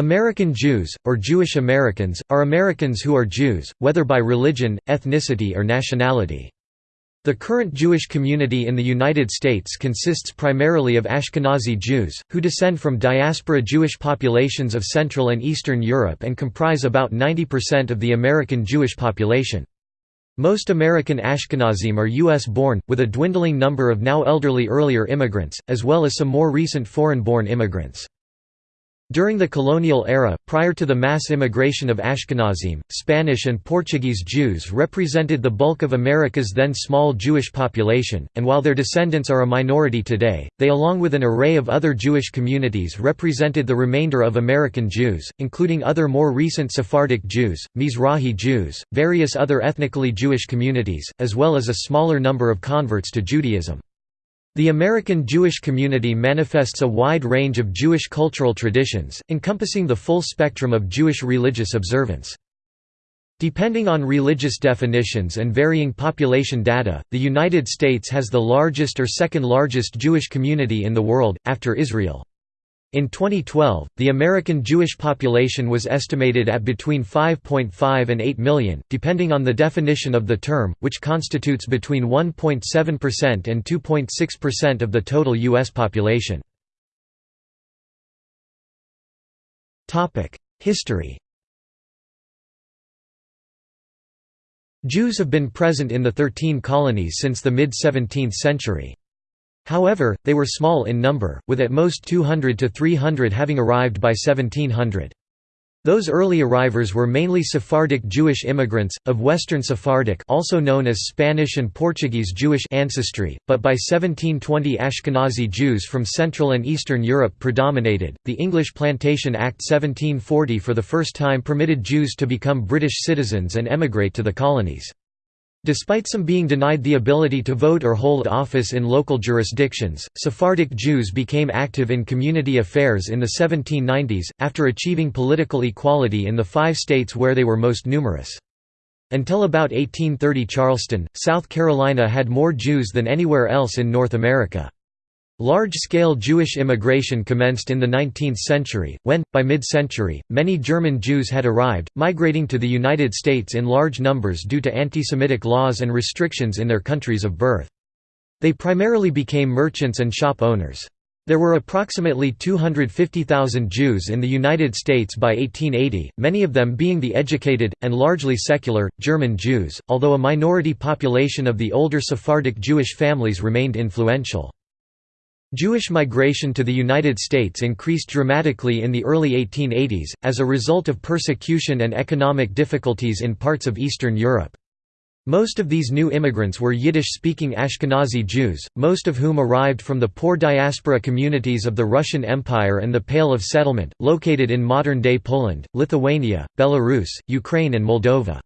American Jews, or Jewish Americans, are Americans who are Jews, whether by religion, ethnicity or nationality. The current Jewish community in the United States consists primarily of Ashkenazi Jews, who descend from diaspora Jewish populations of Central and Eastern Europe and comprise about 90% of the American Jewish population. Most American Ashkenazim are U.S.-born, with a dwindling number of now elderly earlier immigrants, as well as some more recent foreign-born immigrants. During the colonial era, prior to the mass immigration of Ashkenazim, Spanish and Portuguese Jews represented the bulk of America's then small Jewish population, and while their descendants are a minority today, they along with an array of other Jewish communities represented the remainder of American Jews, including other more recent Sephardic Jews, Mizrahi Jews, various other ethnically Jewish communities, as well as a smaller number of converts to Judaism. The American Jewish community manifests a wide range of Jewish cultural traditions, encompassing the full spectrum of Jewish religious observance. Depending on religious definitions and varying population data, the United States has the largest or second largest Jewish community in the world, after Israel. In 2012, the American Jewish population was estimated at between 5.5 and 8 million, depending on the definition of the term, which constitutes between 1.7% and 2.6% of the total U.S. population. History Jews have been present in the Thirteen Colonies since the mid-17th century. However, they were small in number, with at most 200 to 300 having arrived by 1700. Those early arrivers were mainly Sephardic Jewish immigrants, of Western Sephardic also known as Spanish and Portuguese Jewish ancestry, but by 1720 Ashkenazi Jews from Central and Eastern Europe predominated. The English Plantation Act 1740 for the first time permitted Jews to become British citizens and emigrate to the colonies. Despite some being denied the ability to vote or hold office in local jurisdictions, Sephardic Jews became active in community affairs in the 1790s, after achieving political equality in the five states where they were most numerous. Until about 1830 Charleston, South Carolina had more Jews than anywhere else in North America. Large-scale Jewish immigration commenced in the 19th century, when, by mid-century, many German Jews had arrived, migrating to the United States in large numbers due to anti-Semitic laws and restrictions in their countries of birth. They primarily became merchants and shop owners. There were approximately 250,000 Jews in the United States by 1880, many of them being the educated, and largely secular, German Jews, although a minority population of the older Sephardic Jewish families remained influential. Jewish migration to the United States increased dramatically in the early 1880s, as a result of persecution and economic difficulties in parts of Eastern Europe. Most of these new immigrants were Yiddish-speaking Ashkenazi Jews, most of whom arrived from the poor diaspora communities of the Russian Empire and the Pale of Settlement, located in modern-day Poland, Lithuania, Belarus, Ukraine and Moldova.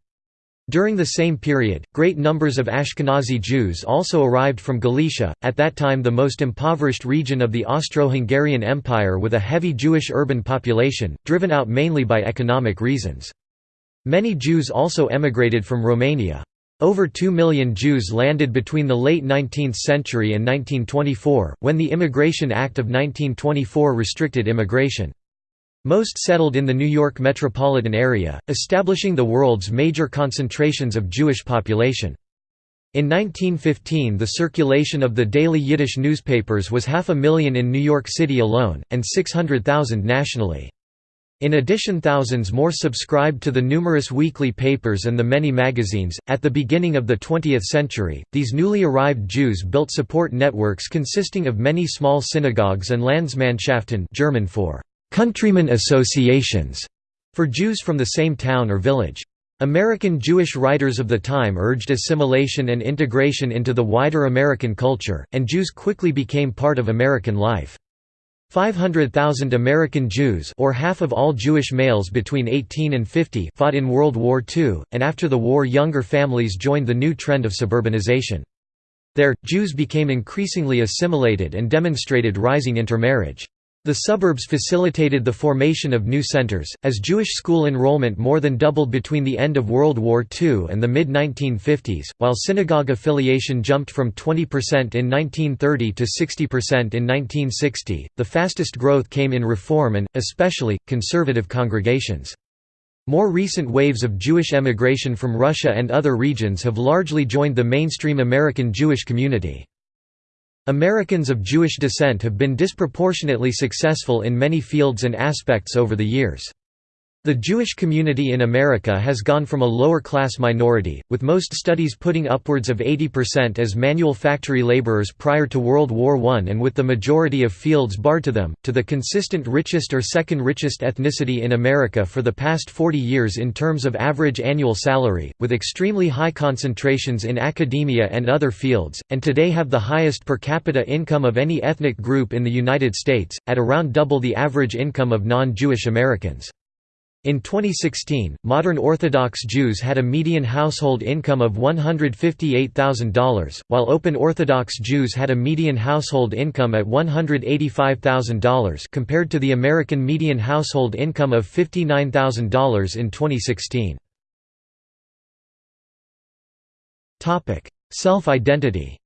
During the same period, great numbers of Ashkenazi Jews also arrived from Galicia, at that time the most impoverished region of the Austro-Hungarian Empire with a heavy Jewish urban population, driven out mainly by economic reasons. Many Jews also emigrated from Romania. Over 2 million Jews landed between the late 19th century and 1924, when the Immigration Act of 1924 restricted immigration. Most settled in the New York metropolitan area, establishing the world's major concentrations of Jewish population. In 1915 the circulation of the daily Yiddish newspapers was half a million in New York City alone, and 600,000 nationally. In addition thousands more subscribed to the numerous weekly papers and the many magazines. At the beginning of the 20th century, these newly arrived Jews built support networks consisting of many small synagogues and Landsmannschaften German for countrymen associations for Jews from the same town or village. American Jewish writers of the time urged assimilation and integration into the wider American culture, and Jews quickly became part of American life. 500,000 American Jews or half of all Jewish males between 18 and 50 fought in World War II, and after the war younger families joined the new trend of suburbanization. There, Jews became increasingly assimilated and demonstrated rising intermarriage. The suburbs facilitated the formation of new centers, as Jewish school enrollment more than doubled between the end of World War II and the mid-1950s, while synagogue affiliation jumped from 20% in 1930 to 60% in 1960. The fastest growth came in Reform and, especially, conservative congregations. More recent waves of Jewish emigration from Russia and other regions have largely joined the mainstream American Jewish community. Americans of Jewish descent have been disproportionately successful in many fields and aspects over the years. The Jewish community in America has gone from a lower-class minority, with most studies putting upwards of 80% as manual factory laborers prior to World War I and with the majority of fields barred to them, to the consistent richest or second richest ethnicity in America for the past 40 years in terms of average annual salary, with extremely high concentrations in academia and other fields, and today have the highest per capita income of any ethnic group in the United States, at around double the average income of non-Jewish Americans. In 2016, modern Orthodox Jews had a median household income of $158,000, while Open Orthodox Jews had a median household income at $185,000 compared to the American median household income of $59,000 in 2016. Self-identity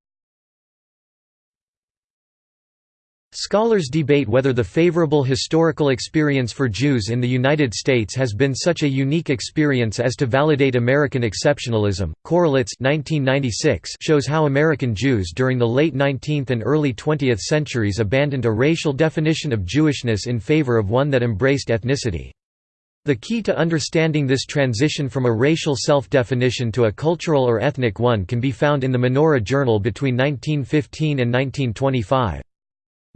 Scholars debate whether the favorable historical experience for Jews in the United States has been such a unique experience as to validate American exceptionalism. Korelitz 1996 shows how American Jews during the late 19th and early 20th centuries abandoned a racial definition of Jewishness in favor of one that embraced ethnicity. The key to understanding this transition from a racial self-definition to a cultural or ethnic one can be found in the Menorah Journal between 1915 and 1925.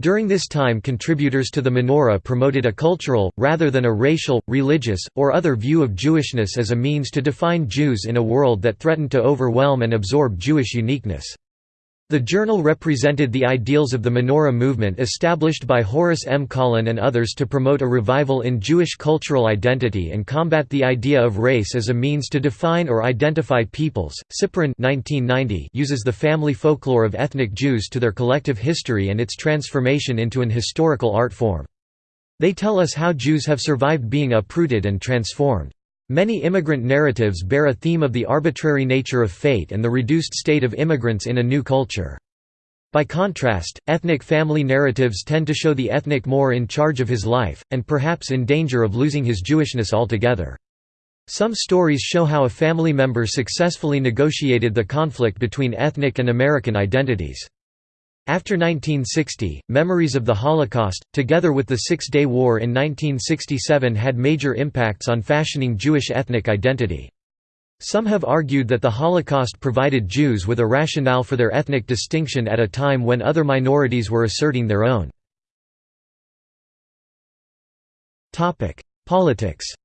During this time contributors to the menorah promoted a cultural, rather than a racial, religious, or other view of Jewishness as a means to define Jews in a world that threatened to overwhelm and absorb Jewish uniqueness. The journal represented the ideals of the Menorah movement established by Horace M. Kallen and others to promote a revival in Jewish cultural identity and combat the idea of race as a means to define or identify peoples. 1990 uses the family folklore of ethnic Jews to their collective history and its transformation into an historical art form. They tell us how Jews have survived being uprooted and transformed. Many immigrant narratives bear a theme of the arbitrary nature of fate and the reduced state of immigrants in a new culture. By contrast, ethnic family narratives tend to show the ethnic more in charge of his life, and perhaps in danger of losing his Jewishness altogether. Some stories show how a family member successfully negotiated the conflict between ethnic and American identities. After 1960, memories of the Holocaust, together with the Six-Day War in 1967 had major impacts on fashioning Jewish ethnic identity. Some have argued that the Holocaust provided Jews with a rationale for their ethnic distinction at a time when other minorities were asserting their own. Politics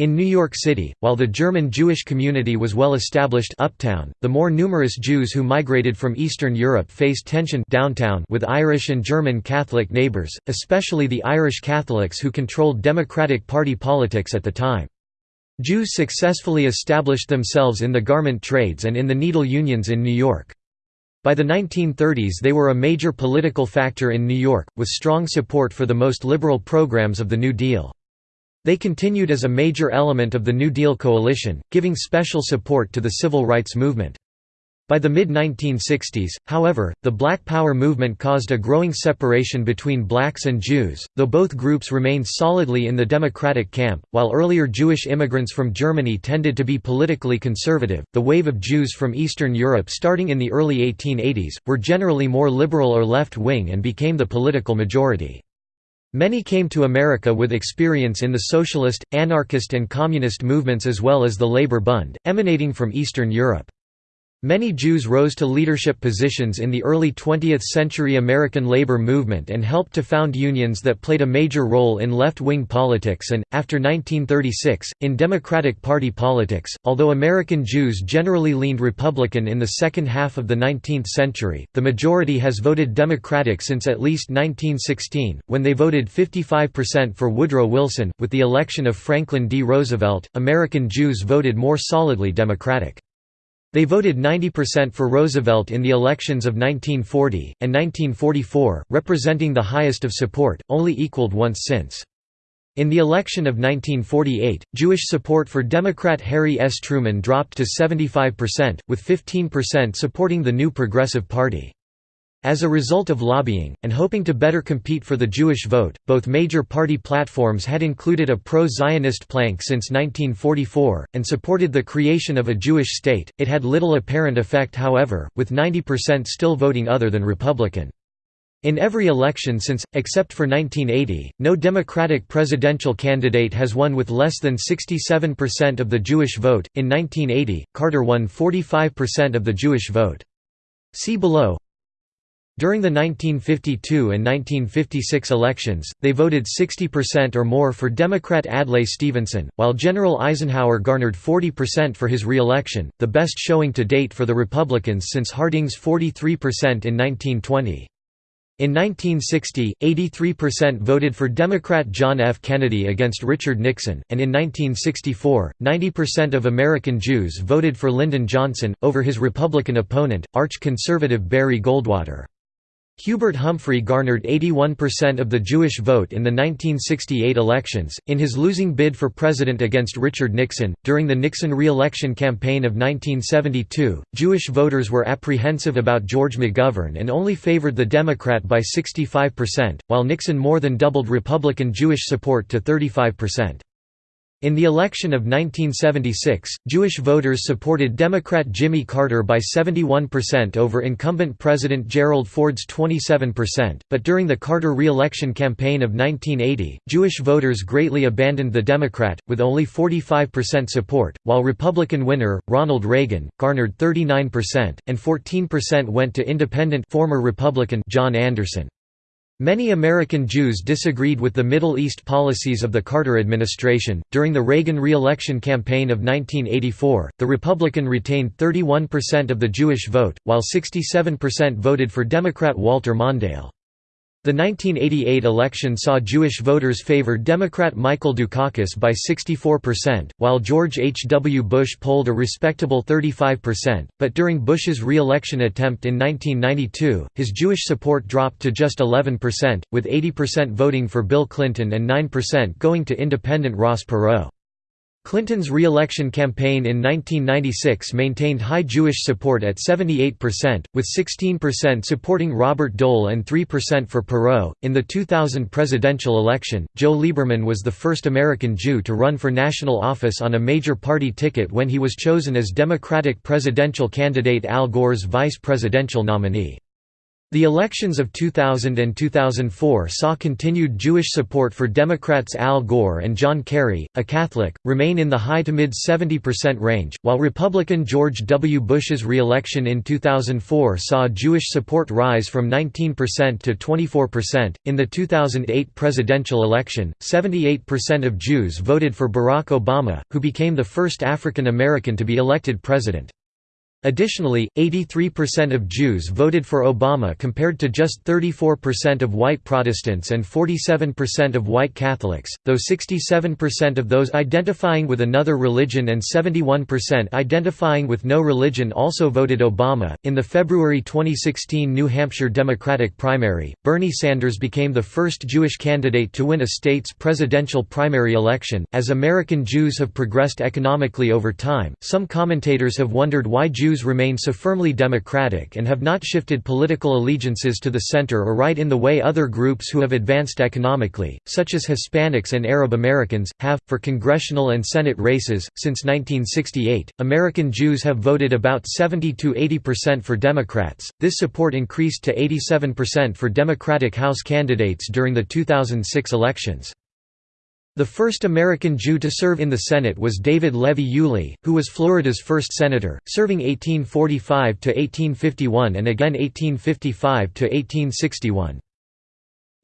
In New York City, while the German Jewish community was well established uptown, the more numerous Jews who migrated from Eastern Europe faced tension downtown with Irish and German Catholic neighbors, especially the Irish Catholics who controlled Democratic Party politics at the time. Jews successfully established themselves in the garment trades and in the needle unions in New York. By the 1930s they were a major political factor in New York, with strong support for the most liberal programs of the New Deal. They continued as a major element of the New Deal coalition, giving special support to the civil rights movement. By the mid-1960s, however, the Black Power movement caused a growing separation between blacks and Jews, though both groups remained solidly in the Democratic camp. While earlier Jewish immigrants from Germany tended to be politically conservative, the wave of Jews from Eastern Europe starting in the early 1880s, were generally more liberal or left-wing and became the political majority. Many came to America with experience in the socialist, anarchist and communist movements as well as the Labor Bund, emanating from Eastern Europe. Many Jews rose to leadership positions in the early 20th-century American labor movement and helped to found unions that played a major role in left-wing politics and, after 1936, in Democratic Party politics. Although American Jews generally leaned Republican in the second half of the 19th century, the majority has voted Democratic since at least 1916, when they voted 55% for Woodrow Wilson. With the election of Franklin D. Roosevelt, American Jews voted more solidly Democratic. They voted 90% for Roosevelt in the elections of 1940, and 1944, representing the highest of support, only equaled once since. In the election of 1948, Jewish support for Democrat Harry S. Truman dropped to 75%, with 15% supporting the New Progressive Party. As a result of lobbying, and hoping to better compete for the Jewish vote, both major party platforms had included a pro-Zionist plank since 1944, and supported the creation of a Jewish state. It had little apparent effect however, with 90% still voting other than Republican. In every election since, except for 1980, no Democratic presidential candidate has won with less than 67% of the Jewish vote. In 1980, Carter won 45% of the Jewish vote. See below during the 1952 and 1956 elections, they voted 60% or more for Democrat Adlai Stevenson, while General Eisenhower garnered 40% for his re-election, the best showing to date for the Republicans since Harding's 43% in 1920. In 1960, 83% voted for Democrat John F. Kennedy against Richard Nixon, and in 1964, 90% of American Jews voted for Lyndon Johnson, over his Republican opponent, arch-conservative Barry Goldwater. Hubert Humphrey garnered 81% of the Jewish vote in the 1968 elections, in his losing bid for president against Richard Nixon. During the Nixon re election campaign of 1972, Jewish voters were apprehensive about George McGovern and only favored the Democrat by 65%, while Nixon more than doubled Republican Jewish support to 35%. In the election of 1976, Jewish voters supported Democrat Jimmy Carter by 71% over incumbent President Gerald Ford's 27%, but during the Carter re-election campaign of 1980, Jewish voters greatly abandoned the Democrat, with only 45% support, while Republican winner, Ronald Reagan, garnered 39%, and 14% went to independent former Republican John Anderson. Many American Jews disagreed with the Middle East policies of the Carter administration. During the Reagan re election campaign of 1984, the Republican retained 31% of the Jewish vote, while 67% voted for Democrat Walter Mondale. The 1988 election saw Jewish voters favor Democrat Michael Dukakis by 64%, while George H. W. Bush polled a respectable 35%, but during Bush's re-election attempt in 1992, his Jewish support dropped to just 11%, with 80% voting for Bill Clinton and 9% going to independent Ross Perot. Clinton's re-election campaign in 1996 maintained high Jewish support at 78%, with 16% supporting Robert Dole and 3% for Perot. In the 2000 presidential election, Joe Lieberman was the first American Jew to run for national office on a major party ticket when he was chosen as Democratic presidential candidate Al Gore's vice presidential nominee. The elections of 2000 and 2004 saw continued Jewish support for Democrats Al Gore and John Kerry, a Catholic, remain in the high to mid 70% range, while Republican George W. Bush's re-election in 2004 saw Jewish support rise from 19% to 24%. In the 2008 presidential election, 78% of Jews voted for Barack Obama, who became the first African American to be elected president. Additionally, 83% of Jews voted for Obama compared to just 34% of white Protestants and 47% of white Catholics, though 67% of those identifying with another religion and 71% identifying with no religion also voted Obama. In the February 2016 New Hampshire Democratic primary, Bernie Sanders became the first Jewish candidate to win a state's presidential primary election. As American Jews have progressed economically over time, some commentators have wondered why Jews Jews remain so firmly democratic and have not shifted political allegiances to the center or right in the way other groups who have advanced economically, such as Hispanics and Arab Americans, have. For congressional and Senate races, since 1968, American Jews have voted about 70 to 80% for Democrats. This support increased to 87% for Democratic House candidates during the 2006 elections. The first American Jew to serve in the Senate was David Levy Yulee, who was Florida's first senator, serving 1845 to 1851, and again 1855–1861.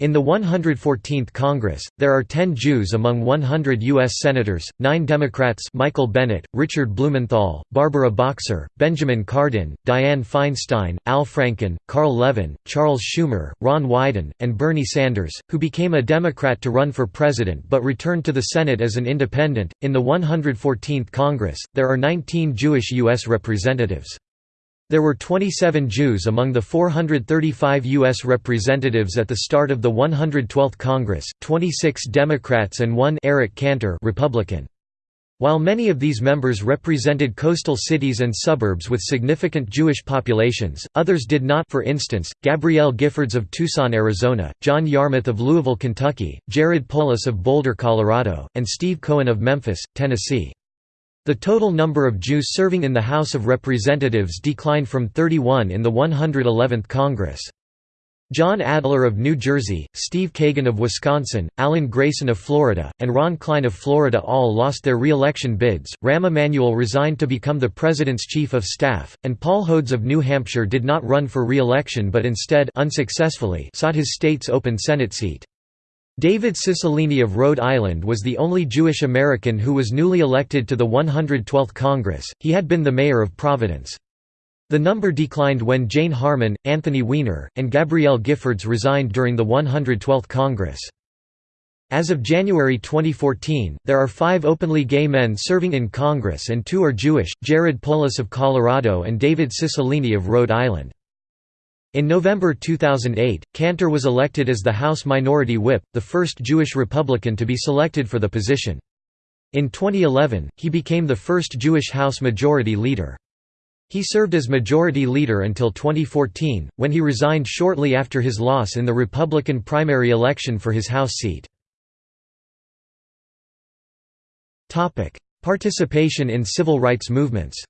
In the 114th Congress, there are 10 Jews among 100 U.S. Senators, 9 Democrats Michael Bennet, Richard Blumenthal, Barbara Boxer, Benjamin Cardin, Dianne Feinstein, Al Franken, Carl Levin, Charles Schumer, Ron Wyden, and Bernie Sanders, who became a Democrat to run for president but returned to the Senate as an independent. In the 114th Congress, there are 19 Jewish U.S. representatives. There were 27 Jews among the 435 U.S. representatives at the start of the 112th Congress, 26 Democrats and one Eric Cantor Republican. While many of these members represented coastal cities and suburbs with significant Jewish populations, others did not for instance, Gabrielle Giffords of Tucson, Arizona, John Yarmuth of Louisville, Kentucky, Jared Polis of Boulder, Colorado, and Steve Cohen of Memphis, Tennessee. The total number of Jews serving in the House of Representatives declined from 31 in the 111th Congress. John Adler of New Jersey, Steve Kagan of Wisconsin, Alan Grayson of Florida, and Ron Klein of Florida all lost their re-election bids. Rahm Emanuel resigned to become the president's chief of staff, and Paul Hodes of New Hampshire did not run for re-election but instead unsuccessfully sought his state's open Senate seat. David Cicilline of Rhode Island was the only Jewish American who was newly elected to the 112th Congress, he had been the mayor of Providence. The number declined when Jane Harman, Anthony Weiner, and Gabrielle Giffords resigned during the 112th Congress. As of January 2014, there are five openly gay men serving in Congress and two are Jewish, Jared Polis of Colorado and David Cicilline of Rhode Island. In November 2008, Cantor was elected as the House Minority Whip, the first Jewish Republican to be selected for the position. In 2011, he became the first Jewish House Majority Leader. He served as Majority Leader until 2014, when he resigned shortly after his loss in the Republican primary election for his House seat. Participation in civil rights movements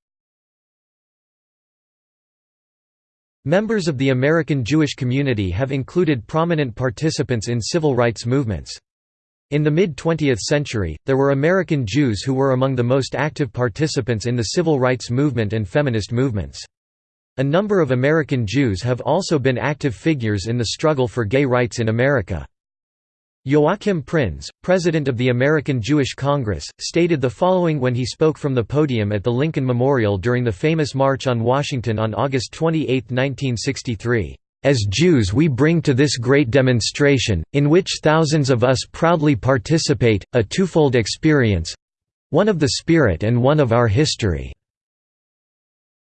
Members of the American Jewish community have included prominent participants in civil rights movements. In the mid-20th century, there were American Jews who were among the most active participants in the civil rights movement and feminist movements. A number of American Jews have also been active figures in the struggle for gay rights in America. Joachim Prinz, president of the American Jewish Congress, stated the following when he spoke from the podium at the Lincoln Memorial during the famous March on Washington on August 28, 1963. As Jews we bring to this great demonstration, in which thousands of us proudly participate, a twofold experience—one of the spirit and one of our history.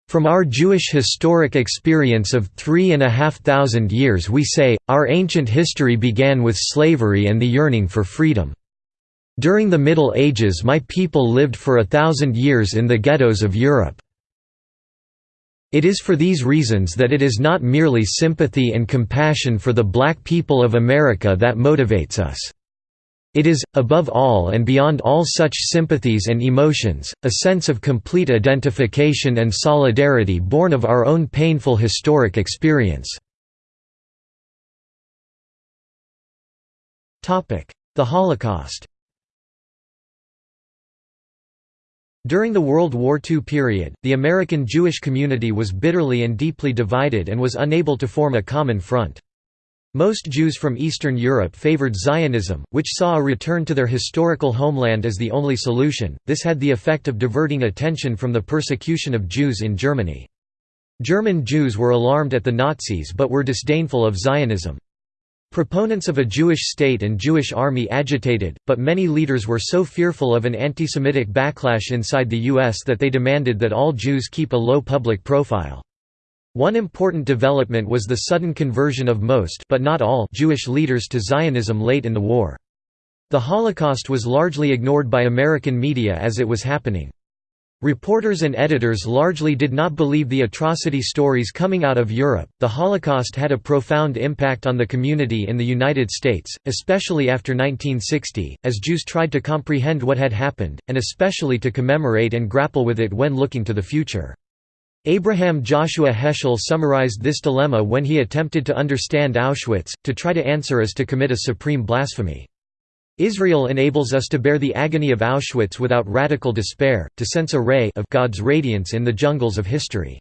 From our Jewish historic experience of three and a half thousand years we say, our ancient history began with slavery and the yearning for freedom. During the Middle Ages my people lived for a thousand years in the ghettos of Europe. It is for these reasons that it is not merely sympathy and compassion for the black people of America that motivates us. It is, above all and beyond all such sympathies and emotions, a sense of complete identification and solidarity born of our own painful historic experience. The Holocaust During the World War II period, the American Jewish community was bitterly and deeply divided and was unable to form a common front. Most Jews from Eastern Europe favored Zionism, which saw a return to their historical homeland as the only solution. This had the effect of diverting attention from the persecution of Jews in Germany. German Jews were alarmed at the Nazis but were disdainful of Zionism. Proponents of a Jewish state and Jewish army agitated, but many leaders were so fearful of an anti-Semitic backlash inside the U.S. that they demanded that all Jews keep a low public profile. One important development was the sudden conversion of most but not all Jewish leaders to Zionism late in the war. The Holocaust was largely ignored by American media as it was happening. Reporters and editors largely did not believe the atrocity stories coming out of Europe. The Holocaust had a profound impact on the community in the United States, especially after 1960, as Jews tried to comprehend what had happened, and especially to commemorate and grapple with it when looking to the future. Abraham Joshua Heschel summarized this dilemma when he attempted to understand Auschwitz, to try to answer as to commit a supreme blasphemy. Israel enables us to bear the agony of Auschwitz without radical despair, to sense a ray of God's radiance in the jungles of history.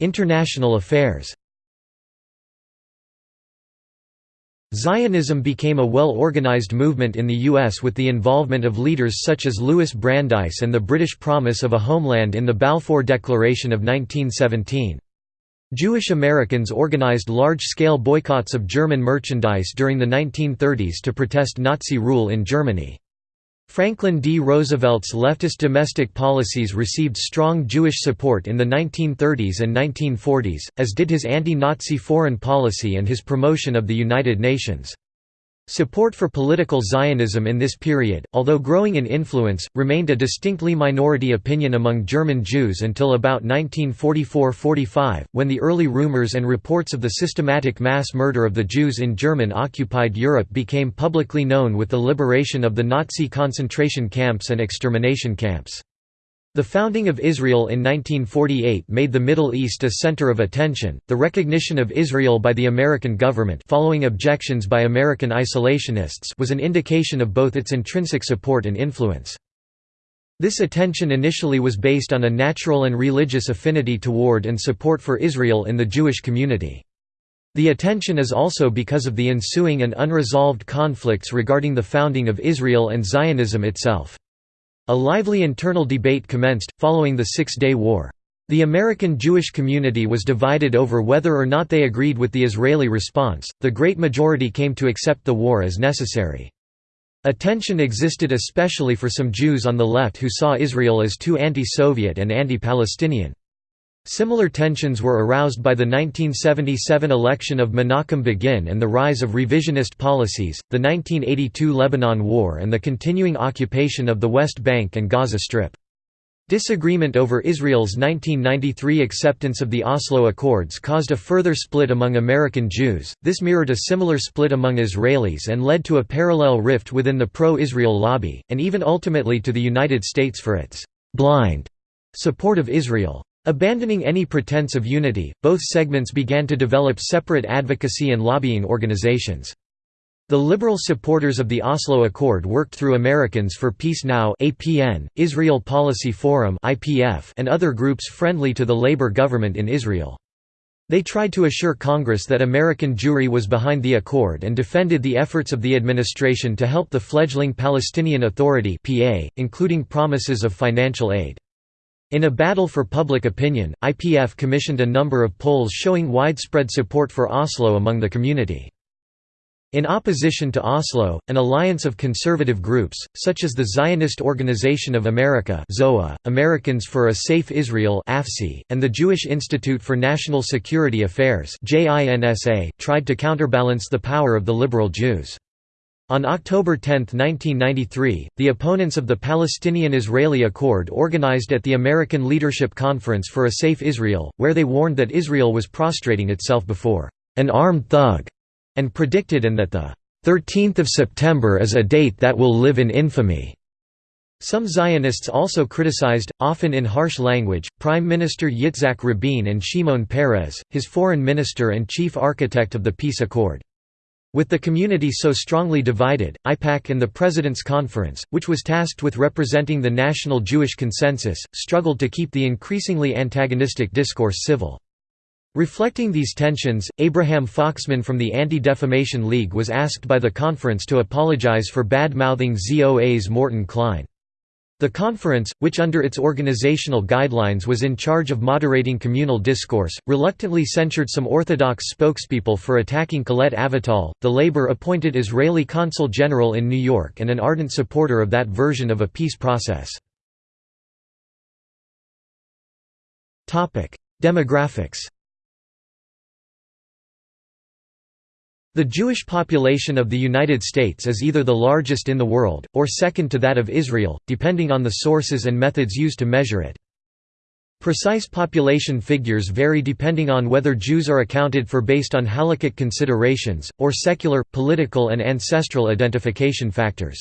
International affairs Zionism became a well-organized movement in the U.S. with the involvement of leaders such as Louis Brandeis and the British promise of a homeland in the Balfour Declaration of 1917. Jewish Americans organized large-scale boycotts of German merchandise during the 1930s to protest Nazi rule in Germany. Franklin D. Roosevelt's leftist domestic policies received strong Jewish support in the 1930s and 1940s, as did his anti-Nazi foreign policy and his promotion of the United Nations. Support for political Zionism in this period, although growing in influence, remained a distinctly minority opinion among German Jews until about 1944–45, when the early rumors and reports of the systematic mass murder of the Jews in German-occupied Europe became publicly known with the liberation of the Nazi concentration camps and extermination camps. The founding of Israel in 1948 made the Middle East a center of attention. The recognition of Israel by the American government, following objections by American isolationists, was an indication of both its intrinsic support and influence. This attention initially was based on a natural and religious affinity toward and support for Israel in the Jewish community. The attention is also because of the ensuing and unresolved conflicts regarding the founding of Israel and Zionism itself. A lively internal debate commenced, following the Six-Day War. The American Jewish community was divided over whether or not they agreed with the Israeli response, the great majority came to accept the war as necessary. Attention existed especially for some Jews on the left who saw Israel as too anti-Soviet and anti-Palestinian. Similar tensions were aroused by the 1977 election of Menachem Begin and the rise of revisionist policies, the 1982 Lebanon War and the continuing occupation of the West Bank and Gaza Strip. Disagreement over Israel's 1993 acceptance of the Oslo Accords caused a further split among American Jews, this mirrored a similar split among Israelis and led to a parallel rift within the pro-Israel lobby, and even ultimately to the United States for its «blind» support of Israel. Abandoning any pretense of unity, both segments began to develop separate advocacy and lobbying organizations. The liberal supporters of the Oslo Accord worked through Americans for Peace Now (APN), Israel Policy Forum (IPF), and other groups friendly to the labor government in Israel. They tried to assure Congress that American Jewry was behind the accord and defended the efforts of the administration to help the fledgling Palestinian Authority (PA), including promises of financial aid. In a battle for public opinion, IPF commissioned a number of polls showing widespread support for Oslo among the community. In opposition to Oslo, an alliance of conservative groups, such as the Zionist Organization of America ZOA, Americans for a Safe Israel and the Jewish Institute for National Security Affairs tried to counterbalance the power of the liberal Jews. On October 10, 1993, the opponents of the Palestinian–Israeli Accord organized at the American Leadership Conference for a Safe Israel, where they warned that Israel was prostrating itself before an armed thug, and predicted and that the 13th of September is a date that will live in infamy. Some Zionists also criticized, often in harsh language, Prime Minister Yitzhak Rabin and Shimon Peres, his foreign minister and chief architect of the peace accord. With the community so strongly divided, AIPAC and the President's Conference, which was tasked with representing the national Jewish consensus, struggled to keep the increasingly antagonistic discourse civil. Reflecting these tensions, Abraham Foxman from the Anti-Defamation League was asked by the conference to apologize for bad-mouthing ZOA's Morton Klein. The conference, which under its organizational guidelines was in charge of moderating communal discourse, reluctantly censured some Orthodox spokespeople for attacking Colette Avital, the Labour-appointed Israeli consul general in New York and an ardent supporter of that version of a peace process. Demographics The Jewish population of the United States is either the largest in the world, or second to that of Israel, depending on the sources and methods used to measure it. Precise population figures vary depending on whether Jews are accounted for based on halakhic considerations, or secular, political and ancestral identification factors.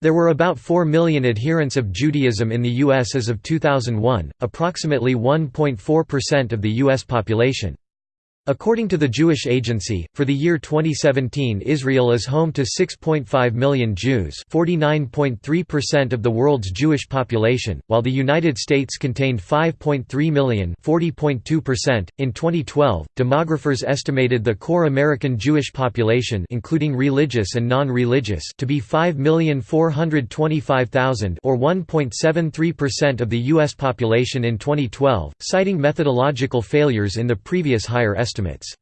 There were about 4 million adherents of Judaism in the U.S. as of 2001, approximately 1.4% of the U.S. population. According to the Jewish Agency, for the year 2017 Israel is home to 6.5 million Jews 49.3% of the world's Jewish population, while the United States contained 5.3 million 40.2%. .In 2012, demographers estimated the core American Jewish population including religious and non-religious to be 5,425,000 or 1.73% of the U.S. population in 2012, citing methodological failures in the previous higher estimate estimates.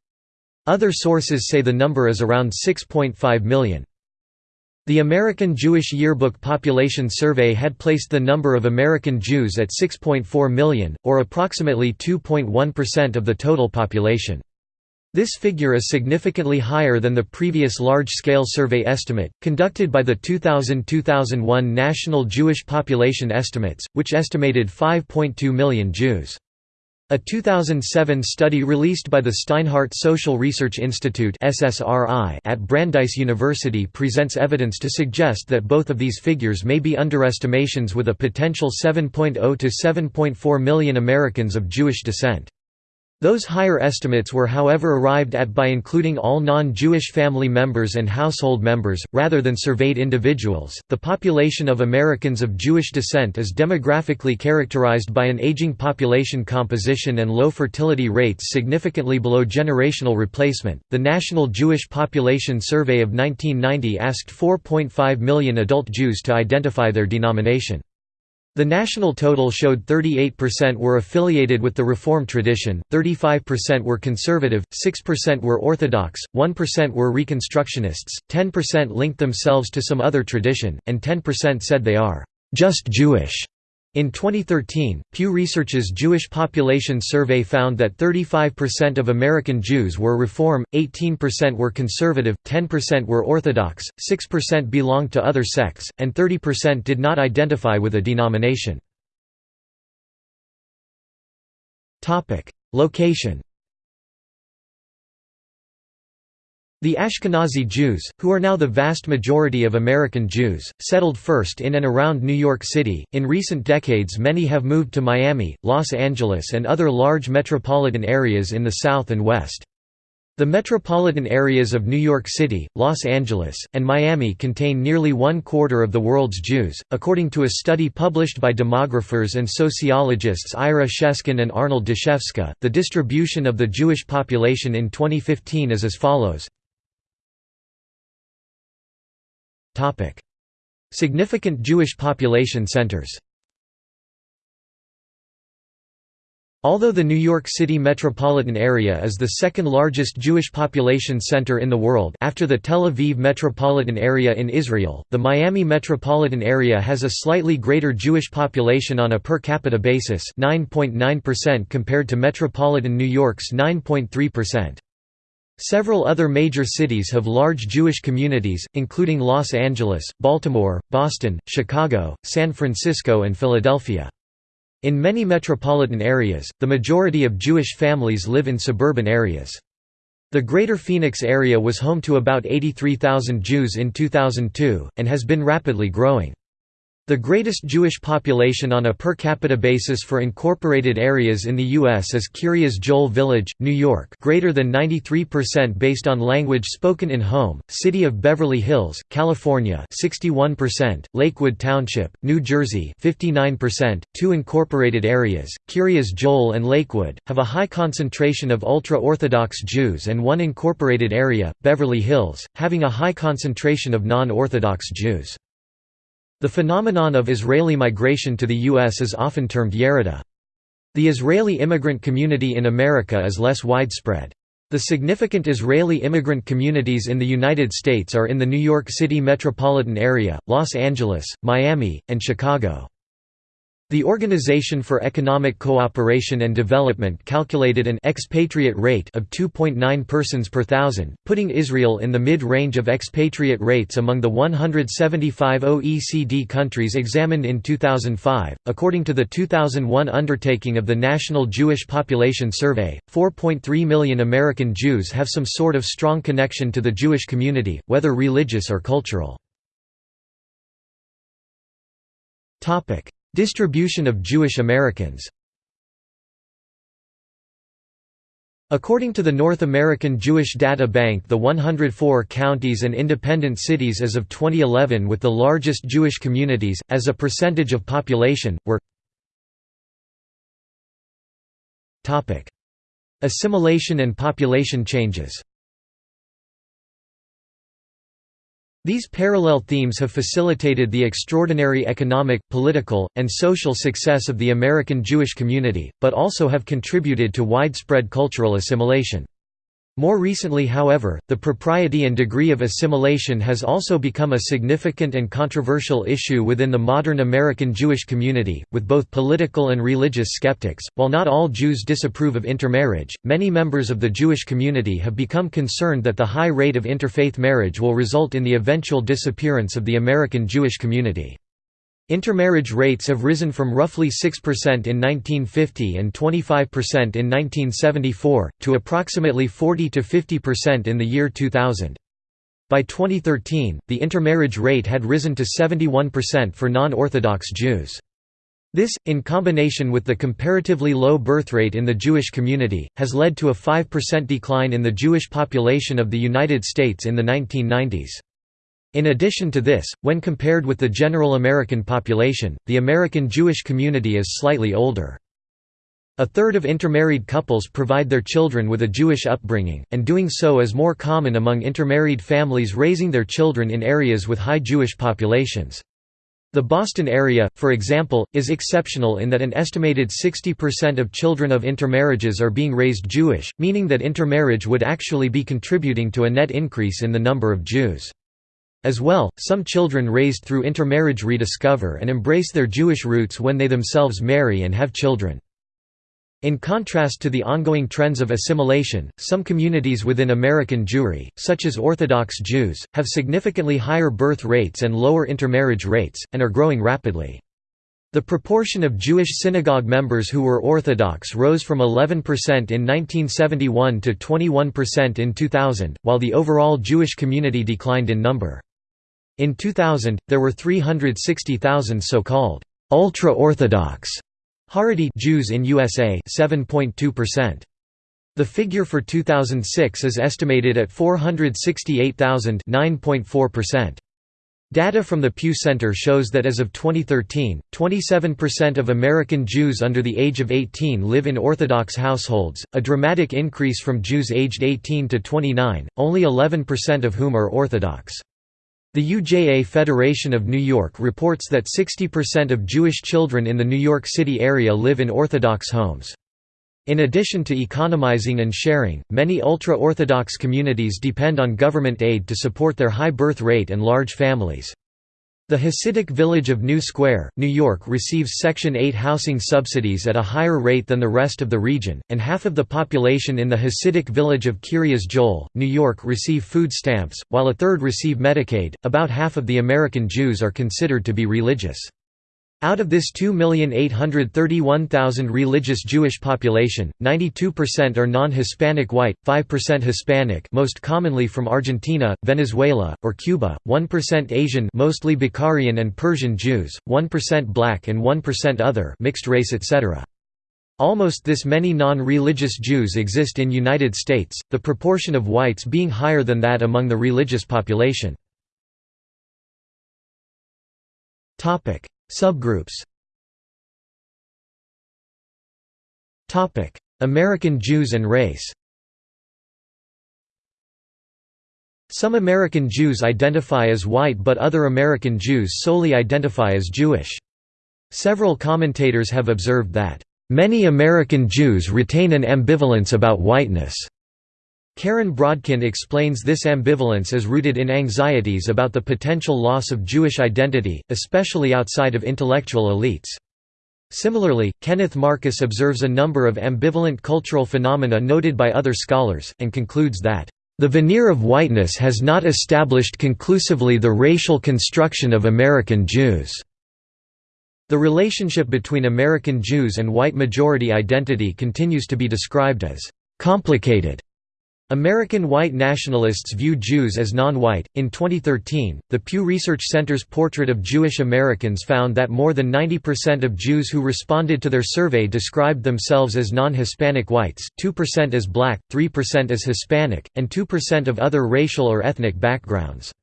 Other sources say the number is around 6.5 million. The American Jewish Yearbook Population Survey had placed the number of American Jews at 6.4 million, or approximately 2.1% of the total population. This figure is significantly higher than the previous large-scale survey estimate, conducted by the 2000–2001 National Jewish Population Estimates, which estimated 5.2 million Jews. A 2007 study released by the Steinhardt Social Research Institute at Brandeis University presents evidence to suggest that both of these figures may be underestimations with a potential 7.0 to 7.4 million Americans of Jewish descent. Those higher estimates were however arrived at by including all non-Jewish family members and household members, rather than surveyed individuals. The population of Americans of Jewish descent is demographically characterized by an aging population composition and low fertility rates significantly below generational replacement. The National Jewish Population Survey of 1990 asked 4.5 million adult Jews to identify their denomination. The national total showed 38% were affiliated with the Reform tradition, 35% were conservative, 6% were Orthodox, 1% were Reconstructionists, 10% linked themselves to some other tradition, and 10% said they are just Jewish. In 2013, Pew Research's Jewish Population Survey found that 35% of American Jews were Reform, 18% were conservative, 10% were Orthodox, 6% belonged to other sects, and 30% did not identify with a denomination. Location The Ashkenazi Jews, who are now the vast majority of American Jews, settled first in and around New York City. In recent decades, many have moved to Miami, Los Angeles, and other large metropolitan areas in the South and West. The metropolitan areas of New York City, Los Angeles, and Miami contain nearly one quarter of the world's Jews, according to a study published by demographers and sociologists Ira Sheskin and Arnold Dashefsky. The distribution of the Jewish population in 2015 is as follows Significant Jewish population centers Although the New York City metropolitan area is the second largest Jewish population center in the world after the Tel Aviv metropolitan area in Israel, the Miami metropolitan area has a slightly greater Jewish population on a per capita basis 9.9% compared to metropolitan New York's 9.3%. Several other major cities have large Jewish communities, including Los Angeles, Baltimore, Boston, Chicago, San Francisco and Philadelphia. In many metropolitan areas, the majority of Jewish families live in suburban areas. The Greater Phoenix area was home to about 83,000 Jews in 2002, and has been rapidly growing. The greatest Jewish population on a per capita basis for incorporated areas in the U.S. is Kiryas Joel Village, New York greater than 93% based on language spoken in home, City of Beverly Hills, California 61%, Lakewood Township, New Jersey 59%. Two incorporated areas, Kiryas Joel and Lakewood, have a high concentration of ultra-Orthodox Jews and one incorporated area, Beverly Hills, having a high concentration of non-Orthodox Jews. The phenomenon of Israeli migration to the U.S. is often termed Yerida. The Israeli immigrant community in America is less widespread. The significant Israeli immigrant communities in the United States are in the New York City metropolitan area, Los Angeles, Miami, and Chicago. The Organization for Economic Cooperation and Development calculated an expatriate rate of 2.9 persons per thousand, putting Israel in the mid-range of expatriate rates among the 175 OECD countries examined in 2005. According to the 2001 undertaking of the National Jewish Population Survey, 4.3 million American Jews have some sort of strong connection to the Jewish community, whether religious or cultural. Topic: Distribution of Jewish Americans. According to the North American Jewish Data Bank the 104 counties and independent cities as of 2011 with the largest Jewish communities, as a percentage of population, were Assimilation and population changes These parallel themes have facilitated the extraordinary economic, political, and social success of the American Jewish community, but also have contributed to widespread cultural assimilation. More recently however, the propriety and degree of assimilation has also become a significant and controversial issue within the modern American Jewish community, with both political and religious skeptics. While not all Jews disapprove of intermarriage, many members of the Jewish community have become concerned that the high rate of interfaith marriage will result in the eventual disappearance of the American Jewish community. Intermarriage rates have risen from roughly 6% in 1950 and 25% in 1974, to approximately 40–50% in the year 2000. By 2013, the intermarriage rate had risen to 71% for non-Orthodox Jews. This, in combination with the comparatively low birth rate in the Jewish community, has led to a 5% decline in the Jewish population of the United States in the 1990s. In addition to this, when compared with the general American population, the American Jewish community is slightly older. A third of intermarried couples provide their children with a Jewish upbringing, and doing so is more common among intermarried families raising their children in areas with high Jewish populations. The Boston area, for example, is exceptional in that an estimated 60% of children of intermarriages are being raised Jewish, meaning that intermarriage would actually be contributing to a net increase in the number of Jews. As well, some children raised through intermarriage rediscover and embrace their Jewish roots when they themselves marry and have children. In contrast to the ongoing trends of assimilation, some communities within American Jewry, such as Orthodox Jews, have significantly higher birth rates and lower intermarriage rates, and are growing rapidly. The proportion of Jewish synagogue members who were Orthodox rose from 11% in 1971 to 21% in 2000, while the overall Jewish community declined in number. In 2000, there were 360,000 so-called ultra-Orthodox Haredi Jews in USA 7.2%. The figure for 2006 is estimated at 468,000 9.4%. Data from the Pew Center shows that as of 2013, 27% of American Jews under the age of 18 live in Orthodox households, a dramatic increase from Jews aged 18 to 29, only 11% of whom are Orthodox. The UJA Federation of New York reports that 60% of Jewish children in the New York City area live in Orthodox homes. In addition to economizing and sharing, many ultra-Orthodox communities depend on government aid to support their high birth rate and large families. The Hasidic village of New Square, New York receives Section 8 housing subsidies at a higher rate than the rest of the region, and half of the population in the Hasidic village of Kiryas Joel, New York receive food stamps, while a third receive Medicaid. About half of the American Jews are considered to be religious. Out of this 2,831,000 religious Jewish population, 92% are non-Hispanic white, 5% Hispanic most commonly from Argentina, Venezuela, or Cuba, 1% Asian mostly Bukharian and Persian Jews, 1% black and 1% other mixed race etc. Almost this many non-religious Jews exist in United States, the proportion of whites being higher than that among the religious population. Subgroups American Jews and race Some American Jews identify as white but other American Jews solely identify as Jewish. Several commentators have observed that, "...many American Jews retain an ambivalence about whiteness." Karen Brodkin explains this ambivalence as rooted in anxieties about the potential loss of Jewish identity, especially outside of intellectual elites. Similarly, Kenneth Marcus observes a number of ambivalent cultural phenomena noted by other scholars, and concludes that, "...the veneer of whiteness has not established conclusively the racial construction of American Jews." The relationship between American Jews and white majority identity continues to be described as "...complicated." American white nationalists view Jews as non-white. In 2013, the Pew Research Center's portrait of Jewish Americans found that more than 90% of Jews who responded to their survey described themselves as non-Hispanic whites, 2% as black, 3% as Hispanic, and 2% of other racial or ethnic backgrounds.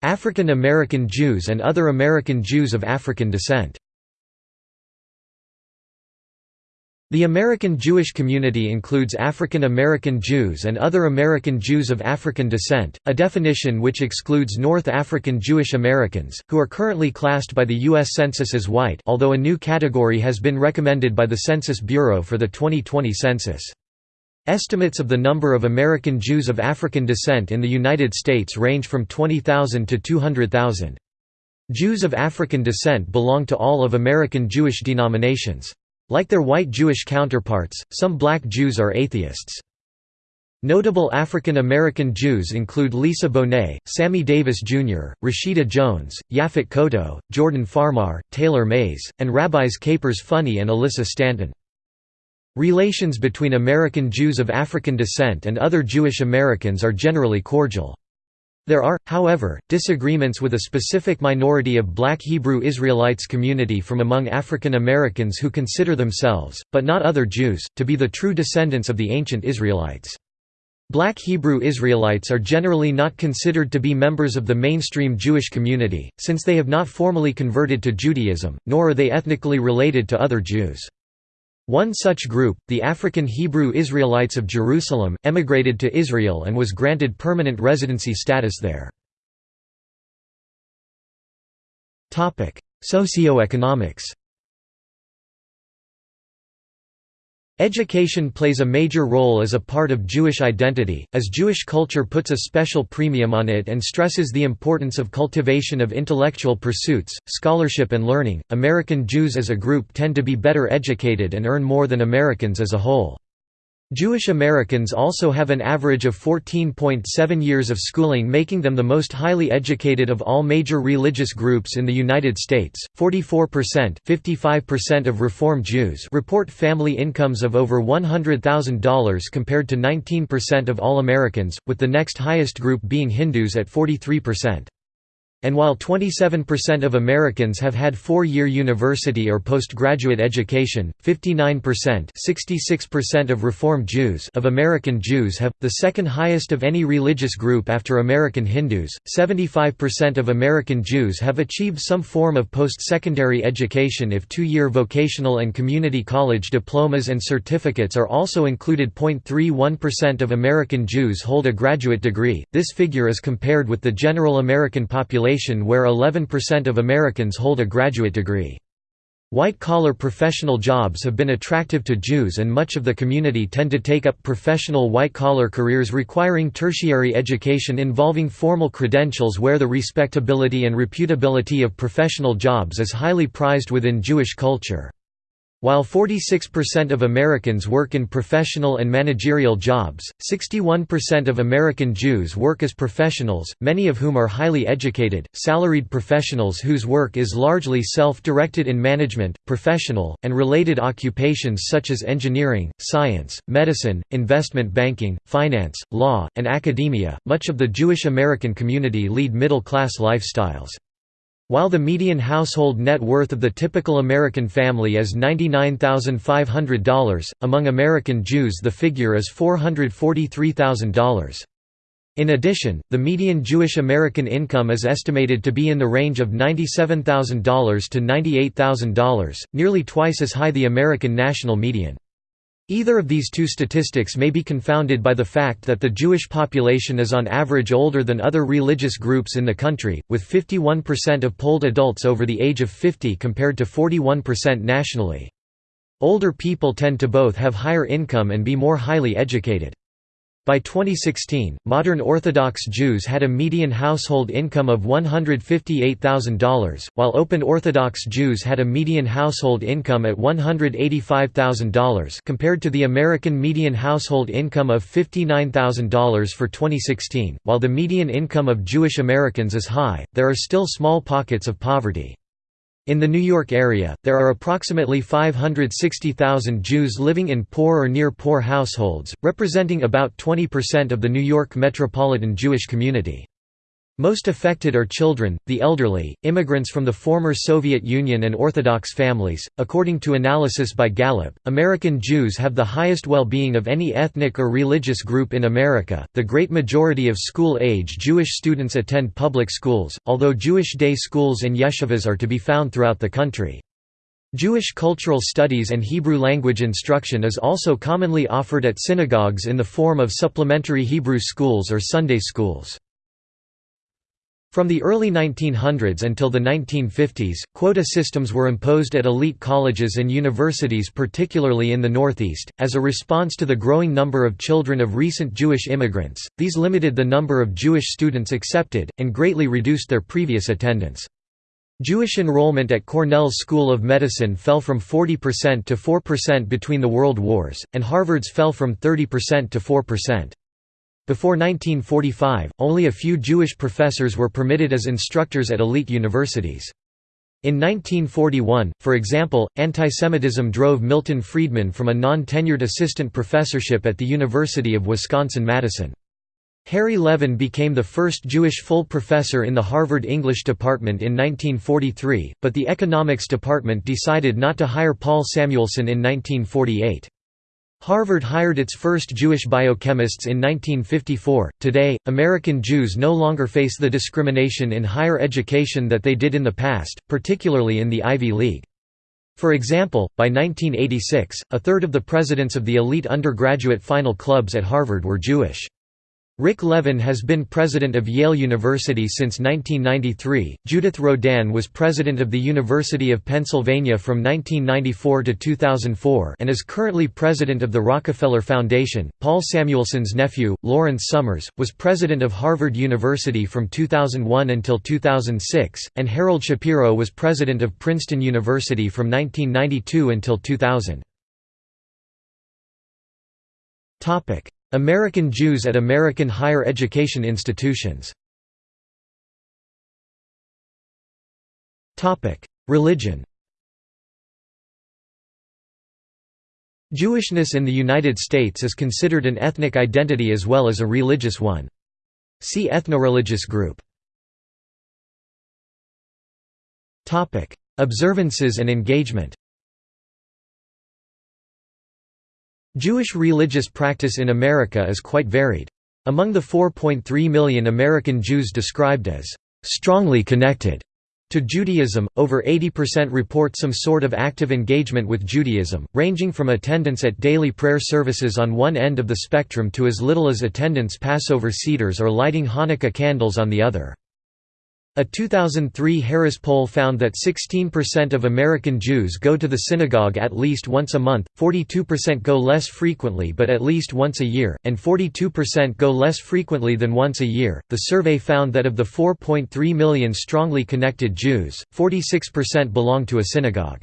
African American Jews and other American Jews of African descent. The American Jewish community includes African American Jews and other American Jews of African descent, a definition which excludes North African Jewish Americans, who are currently classed by the U.S. Census as white although a new category has been recommended by the Census Bureau for the 2020 census. Estimates of the number of American Jews of African descent in the United States range from 20,000 to 200,000. Jews of African descent belong to all of American Jewish denominations. Like their white Jewish counterparts, some black Jews are atheists. Notable African American Jews include Lisa Bonet, Sammy Davis Jr., Rashida Jones, Yaphet Kotto, Jordan Farmar, Taylor Mays, and Rabbis Capers Funnye and Alyssa Stanton. Relations between American Jews of African descent and other Jewish Americans are generally cordial. There are, however, disagreements with a specific minority of black Hebrew Israelites community from among African Americans who consider themselves, but not other Jews, to be the true descendants of the ancient Israelites. Black Hebrew Israelites are generally not considered to be members of the mainstream Jewish community, since they have not formally converted to Judaism, nor are they ethnically related to other Jews. One such group, the African Hebrew Israelites of Jerusalem, emigrated to Israel and was granted permanent residency status there. Socioeconomics Education plays a major role as a part of Jewish identity, as Jewish culture puts a special premium on it and stresses the importance of cultivation of intellectual pursuits, scholarship and learning. American Jews as a group tend to be better educated and earn more than Americans as a whole. Jewish Americans also have an average of 14.7 years of schooling, making them the most highly educated of all major religious groups in the United States. 44%, 55% of Reform Jews report family incomes of over $100,000 compared to 19% of all Americans, with the next highest group being Hindus at 43%. And while 27% of Americans have had four-year university or postgraduate education, 59% 66% of Reform Jews of American Jews have, the second highest of any religious group after American Hindus, 75% of American Jews have achieved some form of post-secondary education if two-year vocational and community college diplomas and certificates are also included. 0.31% of American Jews hold a graduate degree, this figure is compared with the general American population population where 11% of Americans hold a graduate degree. White-collar professional jobs have been attractive to Jews and much of the community tend to take up professional white-collar careers requiring tertiary education involving formal credentials where the respectability and reputability of professional jobs is highly prized within Jewish culture. While 46% of Americans work in professional and managerial jobs, 61% of American Jews work as professionals, many of whom are highly educated, salaried professionals whose work is largely self-directed in management, professional, and related occupations such as engineering, science, medicine, investment banking, finance, law, and academia. Much of the Jewish American community lead middle-class lifestyles. While the median household net worth of the typical American family is $99,500, among American Jews the figure is $443,000. In addition, the median Jewish American income is estimated to be in the range of $97,000 to $98,000, nearly twice as high the American national median. Either of these two statistics may be confounded by the fact that the Jewish population is on average older than other religious groups in the country, with 51% of polled adults over the age of 50 compared to 41% nationally. Older people tend to both have higher income and be more highly educated. By 2016, modern Orthodox Jews had a median household income of $158,000, while Open Orthodox Jews had a median household income at $185,000 compared to the American median household income of $59,000 for 2016. While the median income of Jewish Americans is high, there are still small pockets of poverty. In the New York area, there are approximately 560,000 Jews living in poor or near-poor households, representing about 20% of the New York metropolitan Jewish community. Most affected are children, the elderly, immigrants from the former Soviet Union and Orthodox families. According to analysis by Gallup, American Jews have the highest well-being of any ethnic or religious group in America. The great majority of school-age Jewish students attend public schools, although Jewish day schools and yeshivas are to be found throughout the country. Jewish cultural studies and Hebrew language instruction is also commonly offered at synagogues in the form of supplementary Hebrew schools or Sunday schools. From the early 1900s until the 1950s, quota systems were imposed at elite colleges and universities particularly in the Northeast, as a response to the growing number of children of recent Jewish immigrants, these limited the number of Jewish students accepted, and greatly reduced their previous attendance. Jewish enrollment at Cornell's School of Medicine fell from 40% to 4% between the World Wars, and Harvard's fell from 30% to 4%. Before 1945, only a few Jewish professors were permitted as instructors at elite universities. In 1941, for example, antisemitism drove Milton Friedman from a non-tenured assistant professorship at the University of Wisconsin-Madison. Harry Levin became the first Jewish full professor in the Harvard English department in 1943, but the economics department decided not to hire Paul Samuelson in 1948. Harvard hired its first Jewish biochemists in 1954. Today, American Jews no longer face the discrimination in higher education that they did in the past, particularly in the Ivy League. For example, by 1986, a third of the presidents of the elite undergraduate final clubs at Harvard were Jewish. Rick Levin has been president of Yale University since 1993. Judith Rodin was president of the University of Pennsylvania from 1994 to 2004 and is currently president of the Rockefeller Foundation. Paul Samuelson's nephew, Lawrence Summers, was president of Harvard University from 2001 until 2006, and Harold Shapiro was president of Princeton University from 1992 until 2000. Topic: American Jews at American higher education institutions Religion Jewishness in the United States is considered an ethnic identity as well as a religious one. See ethnoreligious group. Observances and engagement Jewish religious practice in America is quite varied. Among the 4.3 million American Jews described as strongly connected to Judaism, over 80% report some sort of active engagement with Judaism, ranging from attendance at daily prayer services on one end of the spectrum to as little as attendance Passover seders or lighting Hanukkah candles on the other. A 2003 Harris poll found that 16% of American Jews go to the synagogue at least once a month, 42% go less frequently but at least once a year, and 42% go less frequently than once a year. The survey found that of the 4.3 million strongly connected Jews, 46% belong to a synagogue.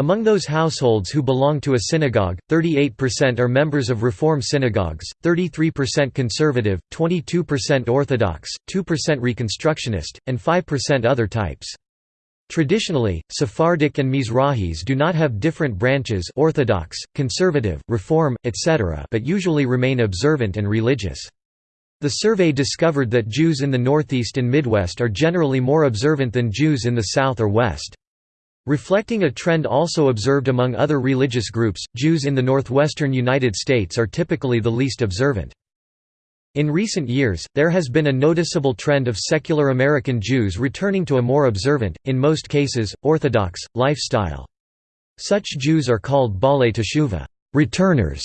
Among those households who belong to a synagogue, 38% are members of Reform synagogues, 33% conservative, 22% Orthodox, 2% Reconstructionist, and 5% other types. Traditionally, Sephardic and Mizrahis do not have different branches Orthodox, Conservative, Reform, etc. but usually remain observant and religious. The survey discovered that Jews in the Northeast and Midwest are generally more observant than Jews in the South or West. Reflecting a trend also observed among other religious groups, Jews in the northwestern United States are typically the least observant. In recent years, there has been a noticeable trend of secular American Jews returning to a more observant, in most cases, Orthodox, lifestyle. Such Jews are called Baalei Teshuva returners",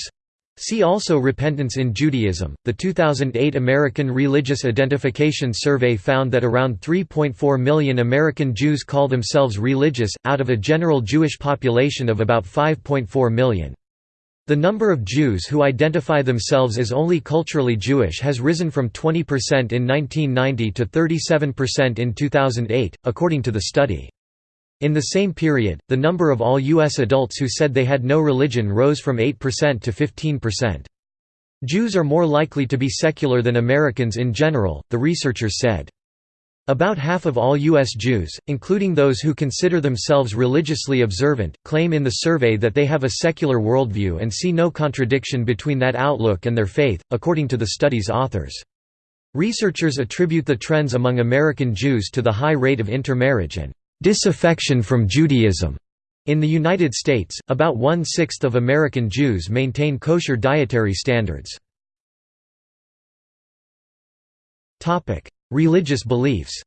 See also Repentance in Judaism. The 2008 American Religious Identification Survey found that around 3.4 million American Jews call themselves religious, out of a general Jewish population of about 5.4 million. The number of Jews who identify themselves as only culturally Jewish has risen from 20% in 1990 to 37% in 2008, according to the study. In the same period, the number of all U.S. adults who said they had no religion rose from 8% to 15%. Jews are more likely to be secular than Americans in general, the researchers said. About half of all U.S. Jews, including those who consider themselves religiously observant, claim in the survey that they have a secular worldview and see no contradiction between that outlook and their faith, according to the study's authors. Researchers attribute the trends among American Jews to the high rate of intermarriage and disaffection from Judaism. In the United States, about one-sixth of American Jews maintain kosher dietary standards. Religious beliefs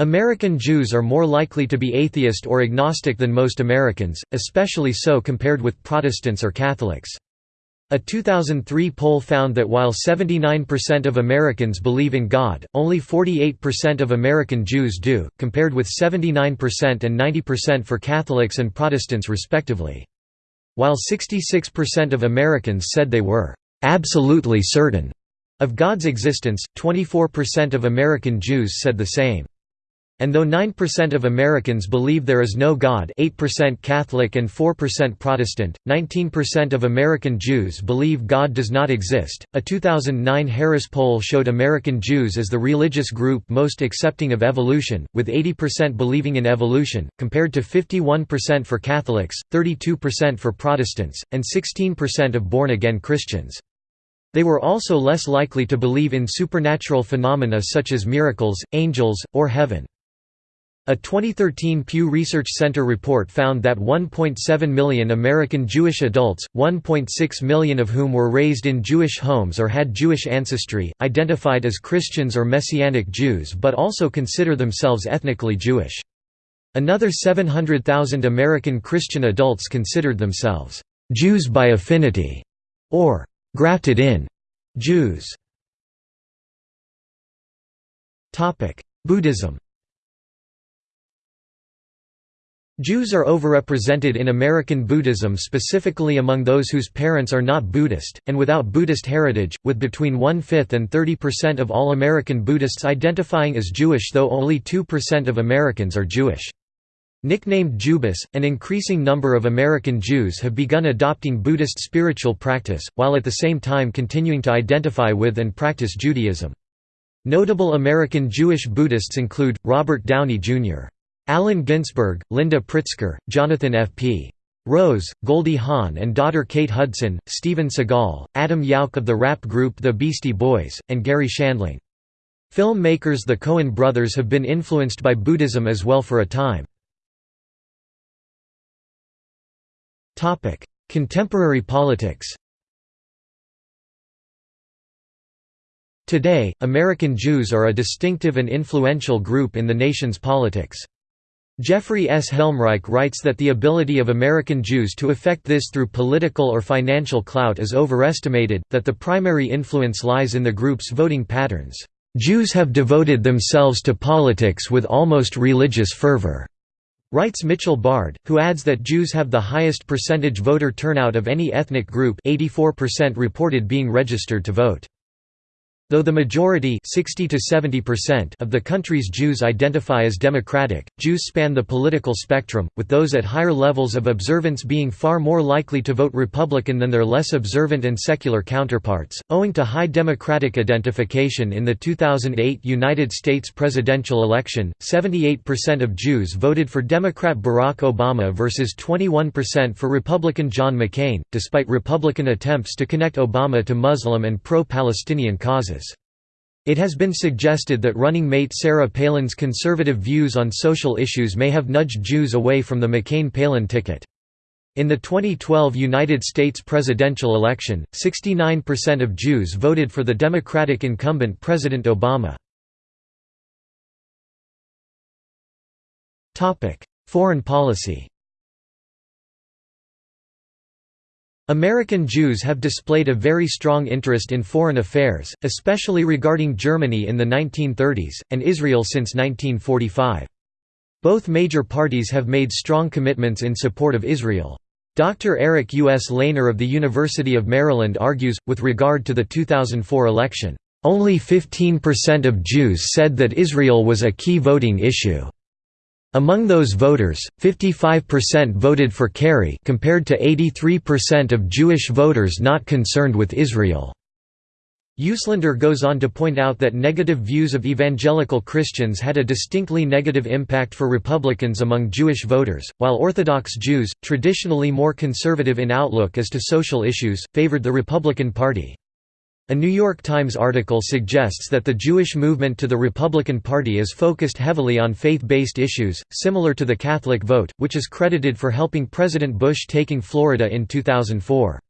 American Jews are more likely to be atheist or agnostic than most Americans, especially so compared with Protestants or Catholics. A 2003 poll found that while 79% of Americans believe in God, only 48% of American Jews do, compared with 79% and 90% for Catholics and Protestants respectively. While 66% of Americans said they were absolutely certain of God's existence, 24% of American Jews said the same. And though 9% of Americans believe there is no God 8% Catholic and 4% Protestant, 19% of American Jews believe God does not exist. A 2009 Harris poll showed American Jews as the religious group most accepting of evolution, with 80% believing in evolution, compared to 51% for Catholics, 32% for Protestants, and 16% of born-again Christians. They were also less likely to believe in supernatural phenomena such as miracles, angels, or heaven. A 2013 Pew Research Center report found that 1.7 million American Jewish adults, 1.6 million of whom were raised in Jewish homes or had Jewish ancestry, identified as Christians or Messianic Jews but also consider themselves ethnically Jewish. Another 700,000 American Christian adults considered themselves Jews by affinity, or grafted in Jews. Buddhism Jews are overrepresented in American Buddhism specifically among those whose parents are not Buddhist, and without Buddhist heritage, with between one-fifth and 30% of all American Buddhists identifying as Jewish though only 2% of Americans are Jewish. Nicknamed Jewbus, an increasing number of American Jews have begun adopting Buddhist spiritual practice, while at the same time continuing to identify with and practice Judaism. Notable American Jewish Buddhists include, Robert Downey, Jr. Allen Ginsberg, Linda Pritzker, Jonathan F. P. Rose, Goldie Hawn and daughter Kate Hudson, Steven Seagal, Adam Yauch of the rap group The Beastie Boys, and Garry Shandling. Film makers the Coen brothers have been influenced by Buddhism as well for a time. Contemporary politics Today, American Jews are a distinctive and influential group in the nation's politics. Jeffrey S. Helmreich writes that the ability of American Jews to effect this through political or financial clout is overestimated, that the primary influence lies in the group's voting patterns. Jews have devoted themselves to politics with almost religious fervor. Writes Mitchell Bard, who adds that Jews have the highest percentage voter turnout of any ethnic group 84% reported being registered to vote. Though the majority 60 to 70% of the country's Jews identify as democratic, Jews span the political spectrum, with those at higher levels of observance being far more likely to vote Republican than their less observant and secular counterparts. Owing to high democratic identification in the 2008 United States presidential election, 78% of Jews voted for Democrat Barack Obama versus 21% for Republican John McCain, despite Republican attempts to connect Obama to Muslim and pro-Palestinian causes. It has been suggested that running mate Sarah Palin's conservative views on social issues may have nudged Jews away from the McCain-Palin ticket. In the 2012 United States presidential election, 69% of Jews voted for the Democratic incumbent President Obama. Foreign policy American Jews have displayed a very strong interest in foreign affairs, especially regarding Germany in the 1930s, and Israel since 1945. Both major parties have made strong commitments in support of Israel. Dr. Eric Uslaner of the University of Maryland argues, with regard to the 2004 election, "...only 15% of Jews said that Israel was a key voting issue." Among those voters, 55% voted for Kerry compared to 83% of Jewish voters not concerned with Israel. Uslaner goes on to point out that negative views of evangelical Christians had a distinctly negative impact for Republicans among Jewish voters, while Orthodox Jews, traditionally more conservative in outlook as to social issues, favored the Republican Party. A New York Times article suggests that the Jewish movement to the Republican Party is focused heavily on faith-based issues, similar to the Catholic vote, which is credited for helping President Bush taking Florida in 2004.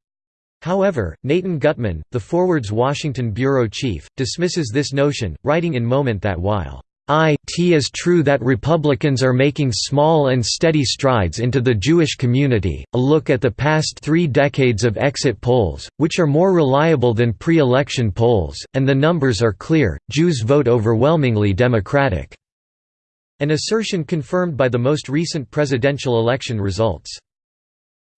However, Nathan Guttman, the Forward's Washington bureau chief, dismisses this notion, writing in Moment that while it is true that Republicans are making small and steady strides into the Jewish community, a look at the past three decades of exit polls, which are more reliable than pre-election polls, and the numbers are clear, Jews vote overwhelmingly Democratic", an assertion confirmed by the most recent presidential election results.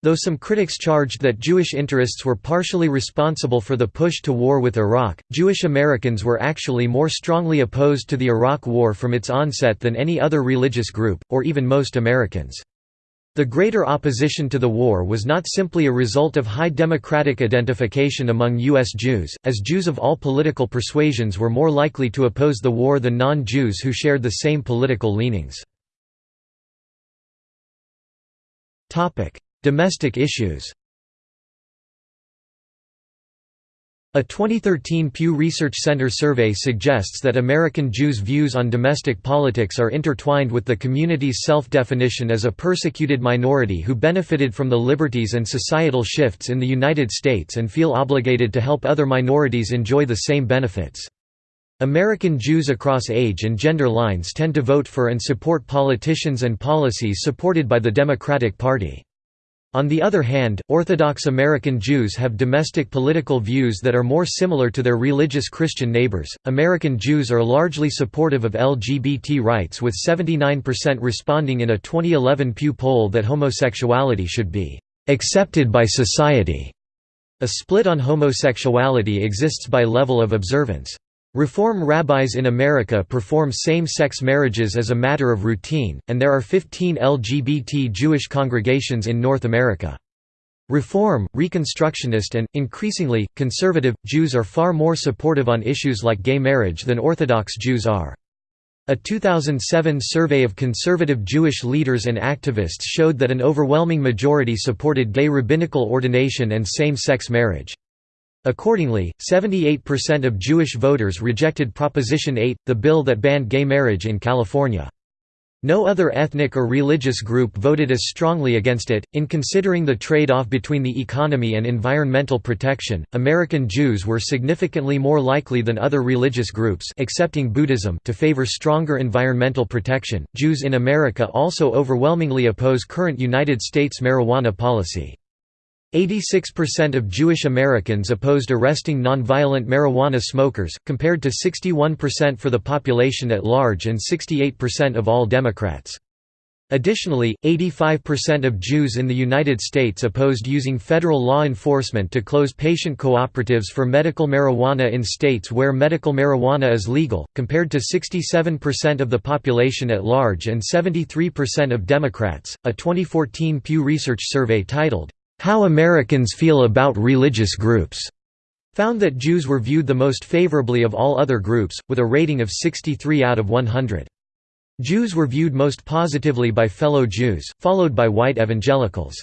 Though some critics charged that Jewish interests were partially responsible for the push to war with Iraq, Jewish Americans were actually more strongly opposed to the Iraq War from its onset than any other religious group, or even most Americans. The greater opposition to the war was not simply a result of high democratic identification among U.S. Jews, as Jews of all political persuasions were more likely to oppose the war than non-Jews who shared the same political leanings. Domestic issues A 2013 Pew Research Center survey suggests that American Jews' views on domestic politics are intertwined with the community's self-definition as a persecuted minority who benefited from the liberties and societal shifts in the United States and feel obligated to help other minorities enjoy the same benefits. American Jews across age and gender lines tend to vote for and support politicians and policies supported by the Democratic Party. On the other hand, Orthodox American Jews have domestic political views that are more similar to their religious Christian neighbors. American Jews are largely supportive of LGBT rights, with 79% responding in a 2011 Pew poll that homosexuality should be accepted by society. A split on homosexuality exists by level of observance. Reform rabbis in America perform same-sex marriages as a matter of routine, and there are 15 LGBT Jewish congregations in North America. Reform, Reconstructionist and, increasingly, conservative, Jews are far more supportive on issues like gay marriage than Orthodox Jews are. A 2007 survey of conservative Jewish leaders and activists showed that an overwhelming majority supported gay rabbinical ordination and same-sex marriage. Accordingly, 78% of Jewish voters rejected Proposition 8, the bill that banned gay marriage in California. No other ethnic or religious group voted as strongly against it. In considering the trade off between the economy and environmental protection, American Jews were significantly more likely than other religious groups excepting Buddhism to favor stronger environmental protection. Jews in America also overwhelmingly oppose current United States marijuana policy. 86% of Jewish Americans opposed arresting nonviolent marijuana smokers, compared to 61% for the population at large and 68% of all Democrats. Additionally, 85% of Jews in the United States opposed using federal law enforcement to close patient cooperatives for medical marijuana in states where medical marijuana is legal, compared to 67% of the population at large and 73% of Democrats. A 2014 Pew Research survey titled, how Americans Feel About Religious Groups found that Jews were viewed the most favorably of all other groups, with a rating of 63 out of 100. Jews were viewed most positively by fellow Jews, followed by white evangelicals.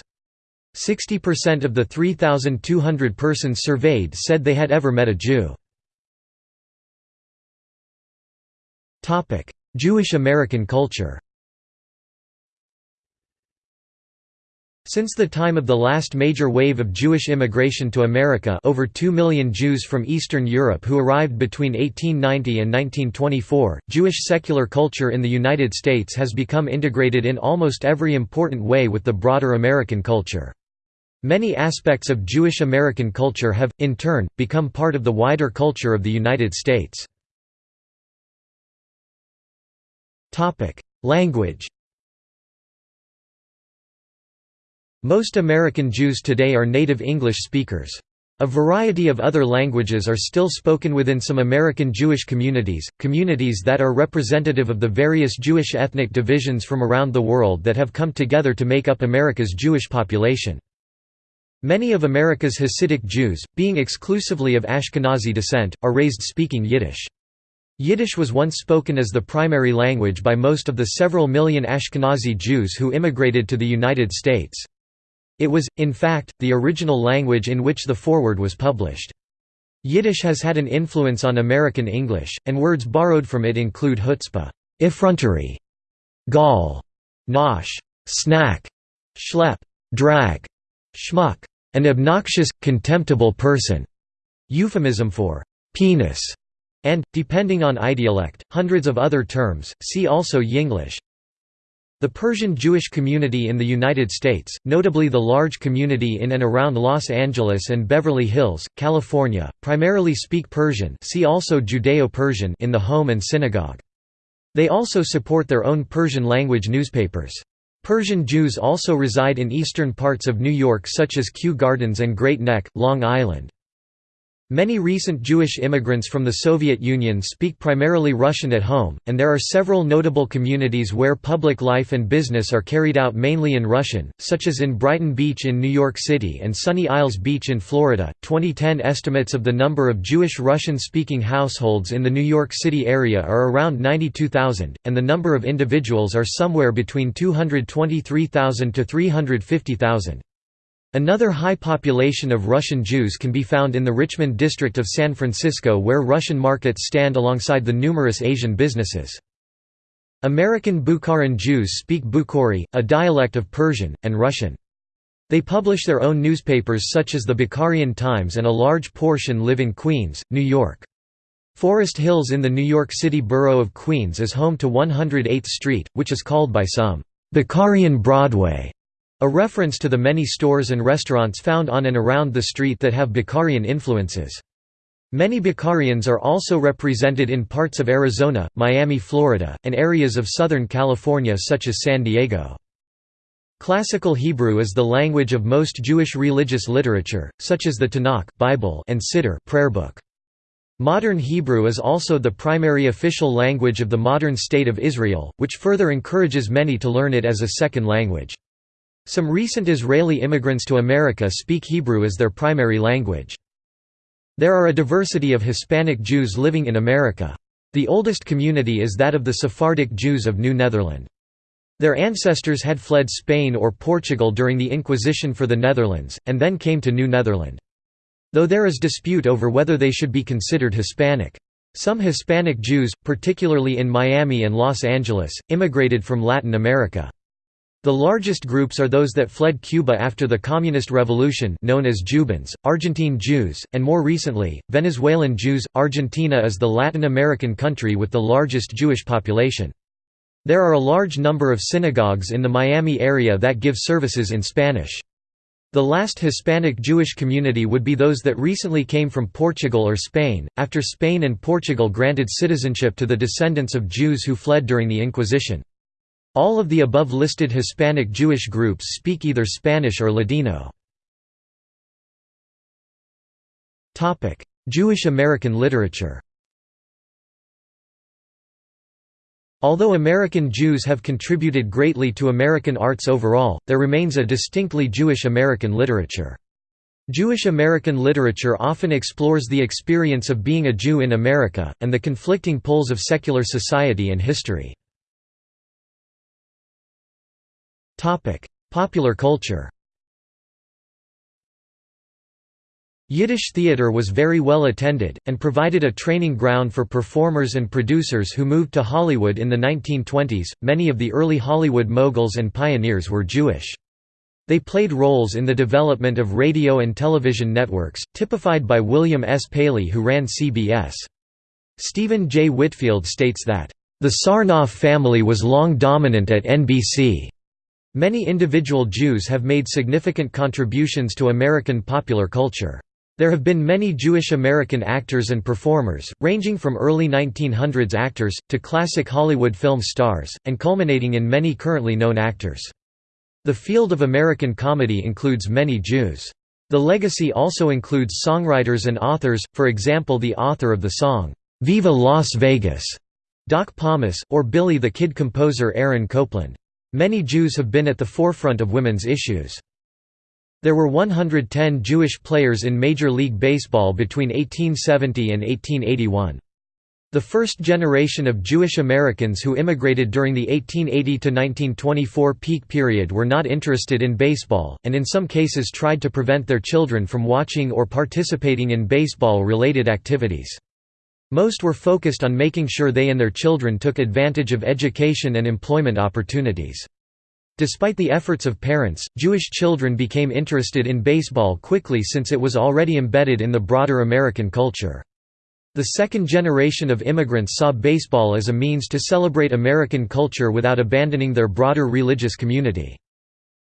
60% of the 3,200 persons surveyed said they had ever met a Jew. Jewish American culture Since the time of the last major wave of Jewish immigration to America over 2 million Jews from Eastern Europe who arrived between 1890 and 1924, Jewish secular culture in the United States has become integrated in almost every important way with the broader American culture. Many aspects of Jewish American culture have, in turn, become part of the wider culture of the United States. Language Most American Jews today are native English speakers. A variety of other languages are still spoken within some American Jewish communities, communities that are representative of the various Jewish ethnic divisions from around the world that have come together to make up America's Jewish population. Many of America's Hasidic Jews, being exclusively of Ashkenazi descent, are raised speaking Yiddish. Yiddish was once spoken as the primary language by most of the several million Ashkenazi Jews who immigrated to the United States. It was, in fact, the original language in which the Forward was published. Yiddish has had an influence on American English, and words borrowed from it include chutzpah effrontery, gall, nosh, snack, schlep, drag, schmuck, an obnoxious, contemptible person, euphemism for penis, and, depending on idiolect, hundreds of other terms, see also Yinglish. The Persian Jewish community in the United States, notably the large community in and around Los Angeles and Beverly Hills, California, primarily speak Persian see also Judeo-Persian in the home and synagogue. They also support their own Persian-language newspapers. Persian Jews also reside in eastern parts of New York such as Kew Gardens and Great Neck, Long Island. Many recent Jewish immigrants from the Soviet Union speak primarily Russian at home, and there are several notable communities where public life and business are carried out mainly in Russian, such as in Brighton Beach in New York City and Sunny Isles Beach in Florida. 2010 estimates of the number of Jewish Russian speaking households in the New York City area are around 92,000, and the number of individuals are somewhere between 223,000 to 350,000. Another high population of Russian Jews can be found in the Richmond district of San Francisco where Russian markets stand alongside the numerous Asian businesses. American Bukharan Jews speak Bukhori, a dialect of Persian, and Russian. They publish their own newspapers such as the Bukharian Times and a large portion live in Queens, New York. Forest Hills in the New York City borough of Queens is home to 108th Street, which is called by some, "'Bukharian Broadway' A reference to the many stores and restaurants found on and around the street that have Bukharian influences. Many Bukharians are also represented in parts of Arizona, Miami, Florida, and areas of Southern California such as San Diego. Classical Hebrew is the language of most Jewish religious literature, such as the Tanakh Bible and Siddur prayer book. Modern Hebrew is also the primary official language of the modern State of Israel, which further encourages many to learn it as a second language. Some recent Israeli immigrants to America speak Hebrew as their primary language. There are a diversity of Hispanic Jews living in America. The oldest community is that of the Sephardic Jews of New Netherland. Their ancestors had fled Spain or Portugal during the Inquisition for the Netherlands, and then came to New Netherland. Though there is dispute over whether they should be considered Hispanic. Some Hispanic Jews, particularly in Miami and Los Angeles, immigrated from Latin America. The largest groups are those that fled Cuba after the Communist Revolution known as Jubans, Argentine Jews, and more recently, Venezuelan Jews. Argentina is the Latin American country with the largest Jewish population. There are a large number of synagogues in the Miami area that give services in Spanish. The last Hispanic Jewish community would be those that recently came from Portugal or Spain, after Spain and Portugal granted citizenship to the descendants of Jews who fled during the Inquisition. All of the above listed Hispanic Jewish groups speak either Spanish or Ladino. Jewish American literature Although American Jews have contributed greatly to American arts overall, there remains a distinctly Jewish American literature. Jewish American literature often explores the experience of being a Jew in America, and the conflicting poles of secular society and history. Popular culture Yiddish theater was very well attended, and provided a training ground for performers and producers who moved to Hollywood in the 1920s. Many of the early Hollywood moguls and pioneers were Jewish. They played roles in the development of radio and television networks, typified by William S. Paley who ran CBS. Stephen J. Whitfield states that, "...the Sarnoff family was long dominant at NBC." Many individual Jews have made significant contributions to American popular culture. There have been many Jewish American actors and performers, ranging from early 1900s actors, to classic Hollywood film stars, and culminating in many currently known actors. The field of American comedy includes many Jews. The legacy also includes songwriters and authors, for example the author of the song, "'Viva Las Vegas' Doc Pomus, or Billy the Kid composer Aaron Copland. Many Jews have been at the forefront of women's issues. There were 110 Jewish players in Major League Baseball between 1870 and 1881. The first generation of Jewish Americans who immigrated during the 1880–1924 peak period were not interested in baseball, and in some cases tried to prevent their children from watching or participating in baseball-related activities. Most were focused on making sure they and their children took advantage of education and employment opportunities. Despite the efforts of parents, Jewish children became interested in baseball quickly since it was already embedded in the broader American culture. The second generation of immigrants saw baseball as a means to celebrate American culture without abandoning their broader religious community.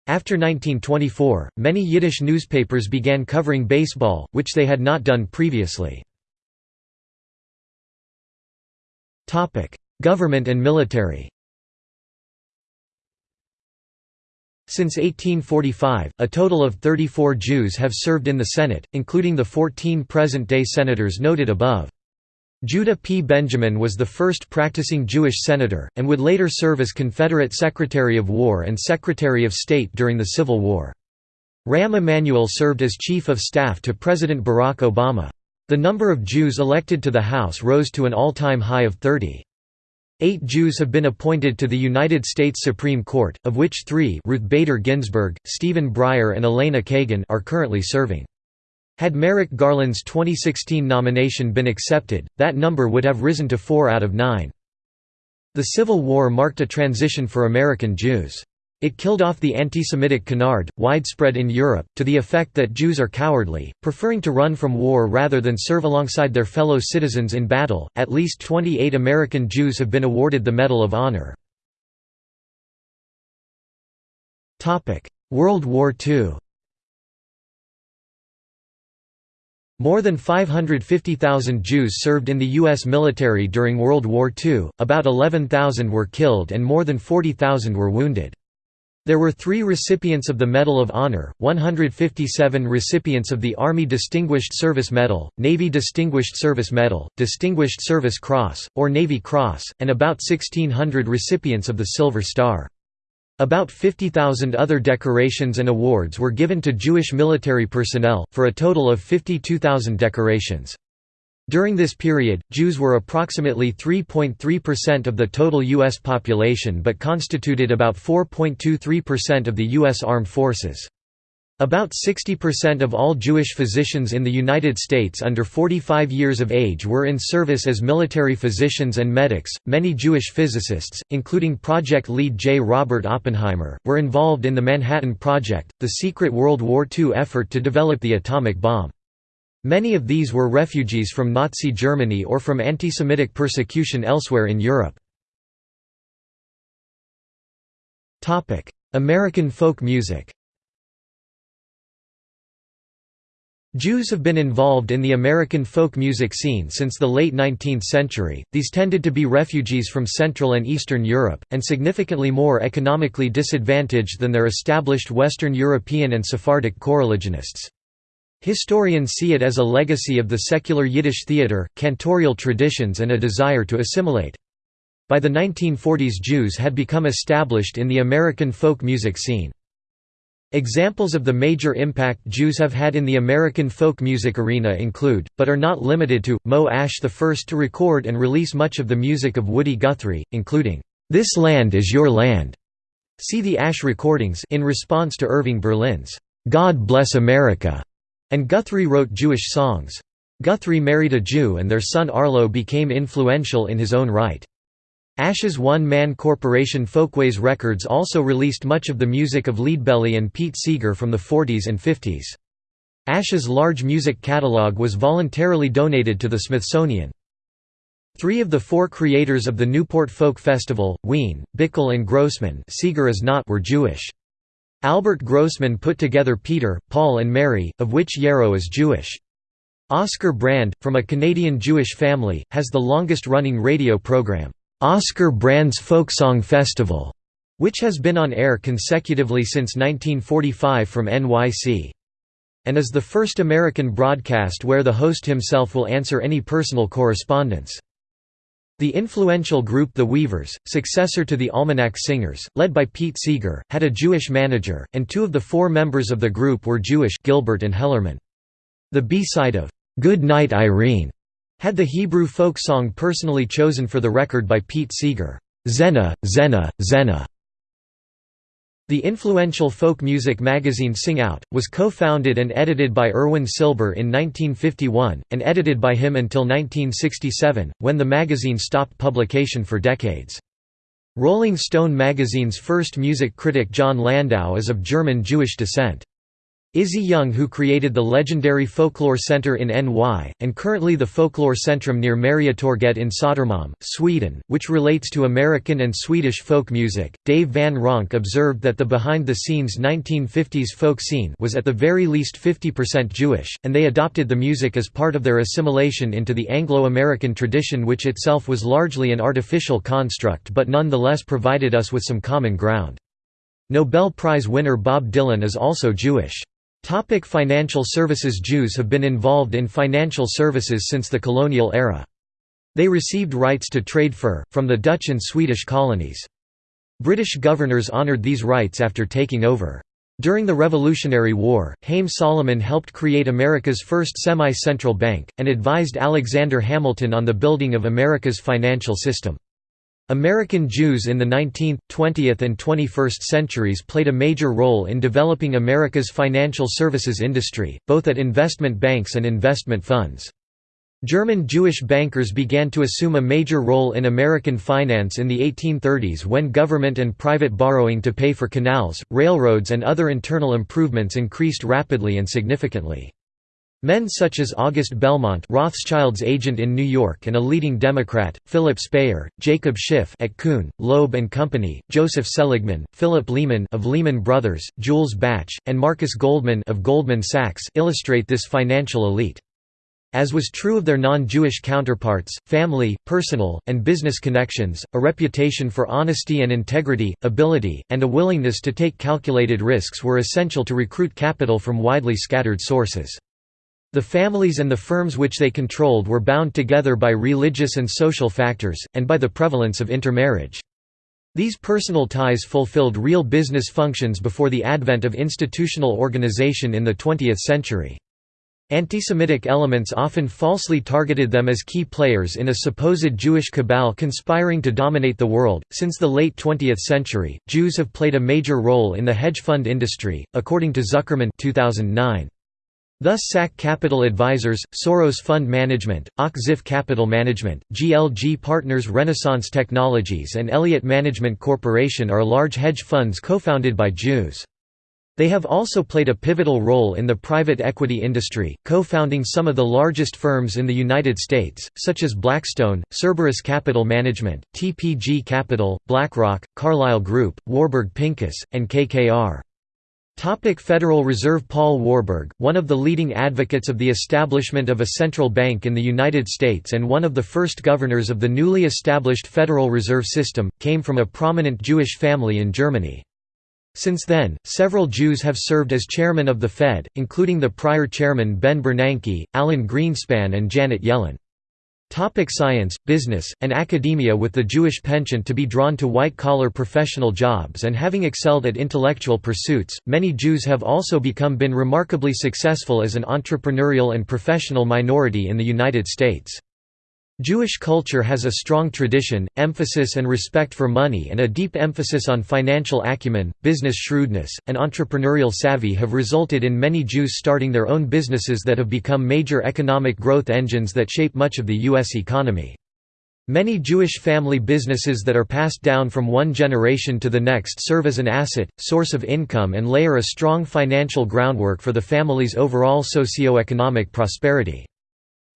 After 1924, many Yiddish newspapers began covering baseball, which they had not done previously. Government and military Since 1845, a total of 34 Jews have served in the Senate, including the 14 present-day senators noted above. Judah P. Benjamin was the first practicing Jewish senator, and would later serve as Confederate Secretary of War and Secretary of State during the Civil War. Rahm Emanuel served as Chief of Staff to President Barack Obama. The number of Jews elected to the House rose to an all-time high of 30. Eight Jews have been appointed to the United States Supreme Court, of which three Ruth Bader Ginsburg, Stephen Breyer and Elena Kagan are currently serving. Had Merrick Garland's 2016 nomination been accepted, that number would have risen to four out of nine. The Civil War marked a transition for American Jews. It killed off the anti-Semitic canard, widespread in Europe, to the effect that Jews are cowardly, preferring to run from war rather than serve alongside their fellow citizens in battle. At least 28 American Jews have been awarded the Medal of Honor. Topic: World War II. More than 550,000 Jews served in the U.S. military during World War II, about 11,000 were killed and more than 40,000 were wounded. There were three recipients of the Medal of Honor, 157 recipients of the Army Distinguished Service Medal, Navy Distinguished Service Medal, Distinguished Service Cross, or Navy Cross, and about 1,600 recipients of the Silver Star. About 50,000 other decorations and awards were given to Jewish military personnel, for a total of 52,000 decorations. During this period, Jews were approximately 3.3% of the total U.S. population but constituted about 4.23% of the U.S. armed forces. About 60% of all Jewish physicians in the United States under 45 years of age were in service as military physicians and medics. Many Jewish physicists, including project lead J. Robert Oppenheimer, were involved in the Manhattan Project, the secret World War II effort to develop the atomic bomb. Many of these were refugees from Nazi Germany or from anti-Semitic persecution elsewhere in Europe. American folk music Jews have been involved in the American folk music scene since the late 19th century. These tended to be refugees from Central and Eastern Europe, and significantly more economically disadvantaged than their established Western European and Sephardic coreligionists. Historians see it as a legacy of the secular Yiddish theater, cantorial traditions and a desire to assimilate. By the 1940s Jews had become established in the American folk music scene. Examples of the major impact Jews have had in the American folk music arena include, but are not limited to, Moe Asch the first to record and release much of the music of Woody Guthrie, including, "'This Land Is Your Land' see the Ash recordings in response to Irving Berlin's, "'God Bless America' And Guthrie wrote Jewish songs. Guthrie married a Jew and their son Arlo became influential in his own right. Asch's one-man corporation Folkways Records also released much of the music of Leadbelly and Pete Seeger from the 40s and 50s. Asch's large music catalog was voluntarily donated to the Smithsonian. Three of the four creators of the Newport Folk Festival, Wein, Bikel and Grossman Seeger is not were Jewish. Albert Grossman put together Peter, Paul and Mary, of which Yarrow is Jewish. Oscar Brand, from a Canadian Jewish family, has the longest-running radio program, Oscar Brand's Folksong Festival, which has been on air consecutively since 1945 from NYC. And is the first American broadcast where the host himself will answer any personal correspondence. The influential group The Weavers, successor to the Almanac Singers, led by Pete Seeger, had a Jewish manager, and two of the four members of the group were Jewish Gilbert and Hellerman. The B-side of "'Good Night Irene' had the Hebrew folk song personally chosen for the record by Pete Seeger, "'Tzena, Tzena, Tzena' The influential folk music magazine Sing Out! was co-founded and edited by Irwin Silber in 1951, and edited by him until 1967, when the magazine stopped publication for decades. Rolling Stone magazine's first music critic Jon Landau is of German Jewish descent. Izzy Young who created the legendary Folklore Center in NY, and currently the Folklore Centrum near Mariatorget in Södermalm, Sweden, which relates to American and Swedish folk music. Dave Van Ronk observed that the behind-the-scenes 1950s folk scene was at the very least 50% Jewish, and they adopted the music as part of their assimilation into the Anglo-American tradition which itself was largely an artificial construct but nonetheless provided us with some common ground. Nobel Prize winner Bob Dylan is also Jewish. Topic financial services Jews have been involved in financial services since the colonial era. They received rights to trade fur, from the Dutch and Swedish colonies. British governors honoured these rights after taking over. During the Revolutionary War, Haym Salomon helped create America's first semi-central bank, and advised Alexander Hamilton on the building of America's financial system. American Jews in the 19th, 20th and 21st centuries played a major role in developing America's financial services industry, both at investment banks and investment funds. German Jewish bankers began to assume a major role in American finance in the 1830s when government and private borrowing to pay for canals, railroads and other internal improvements increased rapidly and significantly. Men such as August Belmont Rothschild's agent in New York and a leading Democrat, Philip Speyer, Jacob Schiff at Kuhn, Loeb and Company, Joseph Seligman, Philip Lehman of Lehman Brothers, Jules Bache, and Marcus Goldman of Goldman Sachs illustrate this financial elite. As was true of their non-Jewish counterparts, family, personal, and business connections, a reputation for honesty and integrity, ability, and a willingness to take calculated risks were essential to recruit capital from widely scattered sources. The families and the firms which they controlled were bound together by religious and social factors, and by the prevalence of intermarriage. These personal ties fulfilled real business functions before the advent of institutional organization in the 20th century. Antisemitic elements often falsely targeted them as key players in a supposed Jewish cabal conspiring to dominate the world. Since the late 20th century, Jews have played a major role in the hedge fund industry, according to Zuckerman 2009. Thus SAC Capital Advisors, Soros Fund Management, Och-Ziff Capital Management, GLG Partners Renaissance Technologies and Elliott Management Corporation are large hedge funds co-founded by Jews. They have also played a pivotal role in the private equity industry, co-founding some of the largest firms in the United States, such as Blackstone, Cerberus Capital Management, TPG Capital, BlackRock, Carlyle Group, Warburg Pincus, and KKR. Topic Federal Reserve Paul Warburg, one of the leading advocates of the establishment of a central bank in the United States and one of the first governors of the newly established Federal Reserve System, came from a prominent Jewish family in Germany. Since then, several Jews have served as chairman of the Fed, including the prior chairman Ben Bernanke, Alan Greenspan and Janet Yellen. Topic science, business, and academia With the Jewish penchant to be drawn to white-collar professional jobs and having excelled at intellectual pursuits, many Jews have also become been remarkably successful as an entrepreneurial and professional minority in the United States. Jewish culture has a strong tradition, emphasis and respect for money and a deep emphasis on financial acumen, business shrewdness, and entrepreneurial savvy have resulted in many Jews starting their own businesses that have become major economic growth engines that shape much of the U.S. economy. Many Jewish family businesses that are passed down from one generation to the next serve as an asset, source of income and layer a strong financial groundwork for the family's overall socio-economic prosperity.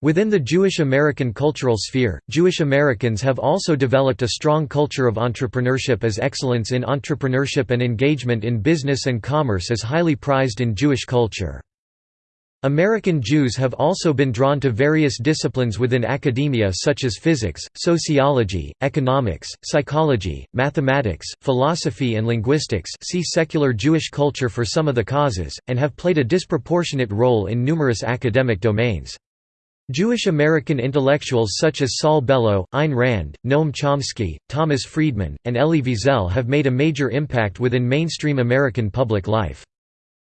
Within the Jewish American cultural sphere, Jewish Americans have also developed a strong culture of entrepreneurship as excellence in entrepreneurship and engagement in business and commerce is highly prized in Jewish culture. American Jews have also been drawn to various disciplines within academia such as physics, sociology, economics, psychology, mathematics, philosophy and linguistics see secular Jewish culture for some of the causes, and have played a disproportionate role in numerous academic domains. Jewish American intellectuals such as Saul Bellow, Ayn Rand, Noam Chomsky, Thomas Friedman, and Elie Wiesel have made a major impact within mainstream American public life.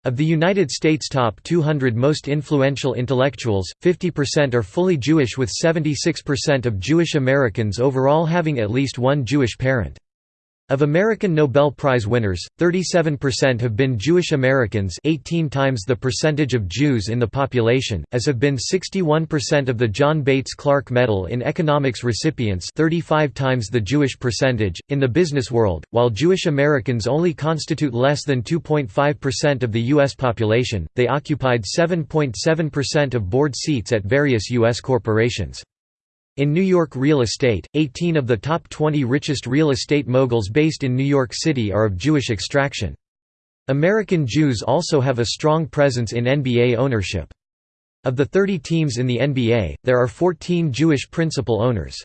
Of the United States' top 200 most influential intellectuals, 50% are fully Jewish with 76% of Jewish Americans overall having at least one Jewish parent. Of American Nobel Prize winners, 37% have been Jewish Americans 18 times the percentage of Jews in the population, as have been 61% of the John Bates Clark Medal in Economics recipients 35 times the Jewish percentage. In the business world, while Jewish Americans only constitute less than 2.5% of the U.S. population, they occupied 7.7% of board seats at various U.S. corporations. In New York real estate, 18 of the top 20 richest real estate moguls based in New York City are of Jewish extraction. American Jews also have a strong presence in NBA ownership. Of the 30 teams in the NBA, there are 14 Jewish principal owners.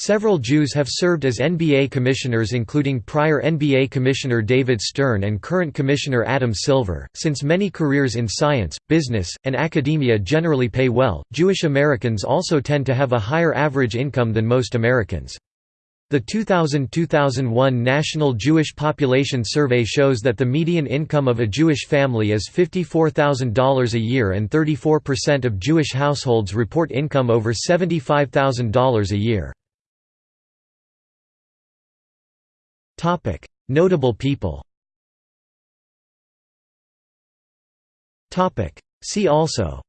Several Jews have served as NBA commissioners, including prior NBA Commissioner David Stern and current Commissioner Adam Silver. Since many careers in science, business, and academia generally pay well, Jewish Americans also tend to have a higher average income than most Americans. The 2000–2001 National Jewish Population Survey shows that the median income of a Jewish family is $54,000 a year and 34% of Jewish households report income over $75,000 a year. Topic: Notable people. Topic: See also.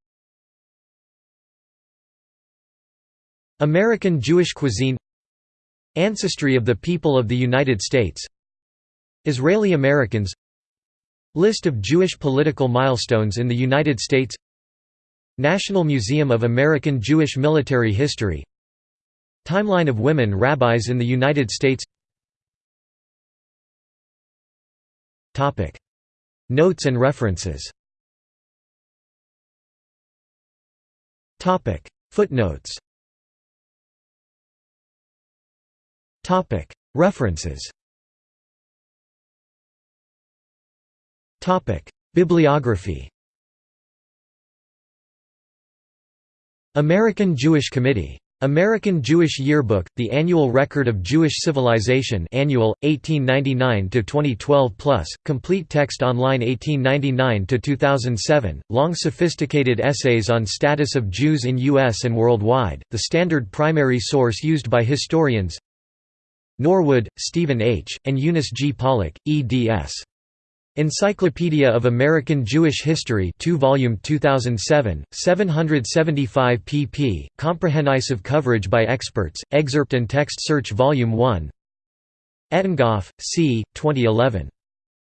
American Jewish cuisine. Ancestry of the people of the United States. Israeli Americans. List of Jewish political milestones in the United States. National Museum of American Jewish Military History. Timeline of women rabbis in the United States Notes and references Topic. Footnotes Topic. References Topic. Bibliography American Jewish Committee American Jewish Yearbook, the annual record of Jewish civilization annual, 1899–2012 plus, complete text online 1899–2007, long sophisticated essays on status of Jews in U.S. and worldwide, the standard primary source used by historians Norwood, Stephen H., and Eunice G. Pollock, eds. Encyclopedia of American Jewish History 2 volume 2007, 775 pp, comprehensive coverage by experts, excerpt and text search Volume 1 Ettingoff, C., 2011.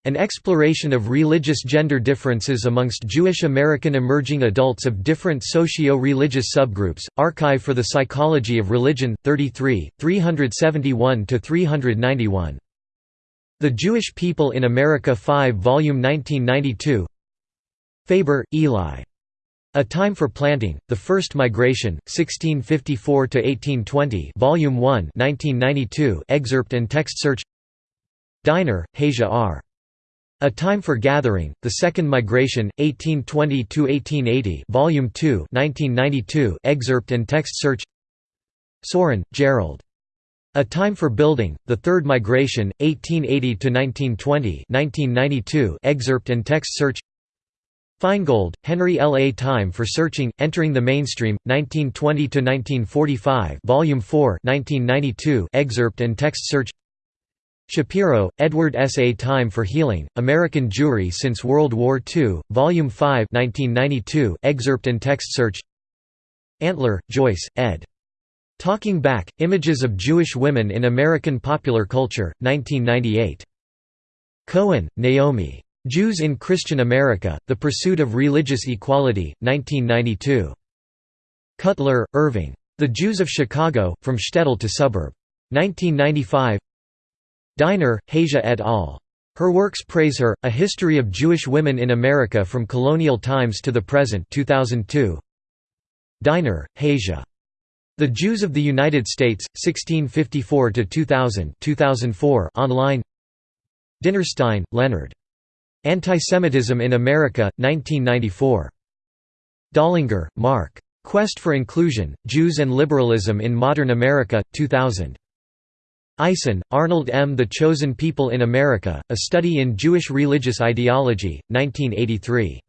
An exploration of religious gender differences amongst Jewish American emerging adults of different socio-religious subgroups, Archive for the Psychology of Religion, 33, 371–391. The Jewish People in America 5 Volume 1992 Faber, Eli. A Time for Planting, The First Migration, 1654–1820 Volume 1 1992 excerpt and text search Diner, Hasia R. A Time for Gathering, The Second Migration, 1820–1880 Volume 2 1992 excerpt and text search Sorin, Gerald. A Time for Building, The Third Migration, 1880–1920 excerpt and text search Feingold, Henry L. A Time for Searching, Entering the Mainstream, 1920–1945 Volume 4 1992 excerpt and text search Shapiro, Edward S. A Time for Healing, American Jewry Since World War II, Volume 5 1992 excerpt and text search Antler, Joyce, ed. Talking Back, Images of Jewish Women in American Popular Culture, 1998. Cohen, Naomi. Jews in Christian America, The Pursuit of Religious Equality, 1992. Cutler, Irving. The Jews of Chicago, From Shtetl to Suburb. 1995 Diner, Hasia et al. Her works praise her, A History of Jewish Women in America from Colonial Times to the Present 2002. Diner, Hasia. The Jews of the United States, 1654–2000 2004 online Dinnerstein, Leonard. Antisemitism in America, 1994. Dollinger, Mark. Quest for Inclusion, Jews and Liberalism in Modern America, 2000. Eisen, Arnold M. The Chosen People in America, A Study in Jewish Religious Ideology, 1983.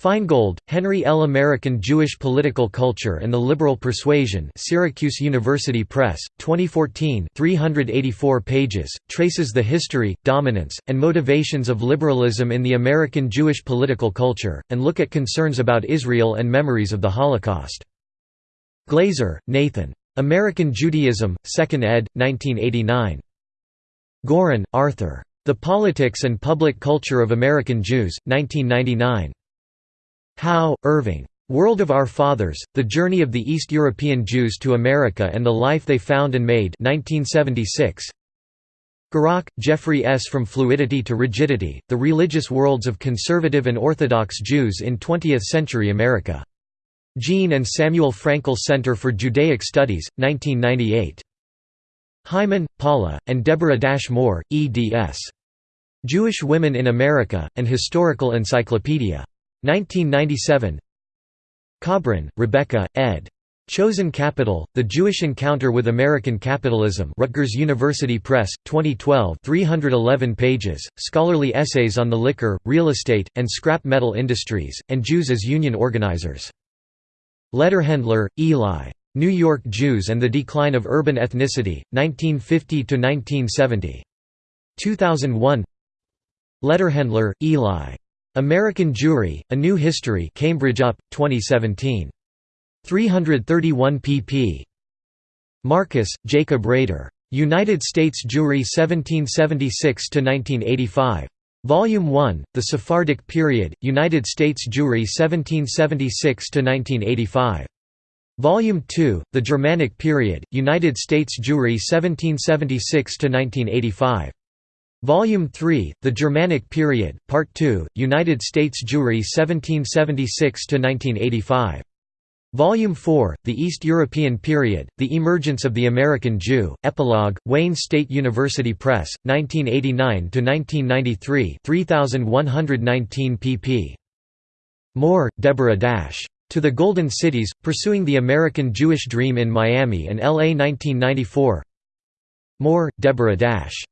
Feingold, Henry L. American Jewish Political Culture and the Liberal Persuasion Syracuse University Press, 2014 384 pages, traces the history, dominance, and motivations of liberalism in the American Jewish political culture, and look at concerns about Israel and memories of the Holocaust. Glazer, Nathan. American Judaism, 2nd ed., 1989. Goren, Arthur. The Politics and Public Culture of American Jews, 1999. Howe, Irving. World of Our Fathers, The Journey of the East European Jews to America and the Life They Found and Made 1976. Gurock, Jeffrey S. From Fluidity to Rigidity, The Religious Worlds of Conservative and Orthodox Jews in Twentieth-Century America. Jean and Samuel Frankel Center for Judaic Studies, 1998. Hyman, Paula, and Deborah Dash Moore, eds. Jewish Women in America, An Historical Encyclopedia. 1997 Kobrin, Rebecca, ed. Chosen Capital, The Jewish Encounter with American Capitalism Rutgers University Press, 2012 311 pages, scholarly essays on the liquor, real estate, and scrap metal industries, and Jews as union organizers. Lederhendler, Eli. New York Jews and the Decline of Urban Ethnicity, 1950–1970. 2001 Lederhendler, Eli. American Jewry, A New History Cambridge UP, 2017. 331 pp. Marcus, Jacob Rader. United States Jewry 1776–1985. Volume 1, The Sephardic Period, United States Jewry 1776–1985. Volume 2, The Germanic Period, United States Jewry 1776–1985. Volume 3, The Germanic Period, Part 2, United States Jewry 1776–1985. Volume 4, The East European Period, The Emergence of the American Jew, Epilogue, Wayne State University Press, 1989–1993 3119 pp. Moore, Deborah Dash. To the Golden Cities, Pursuing the American Jewish Dream in Miami and L.A. 1994 Moore, Deborah Dash.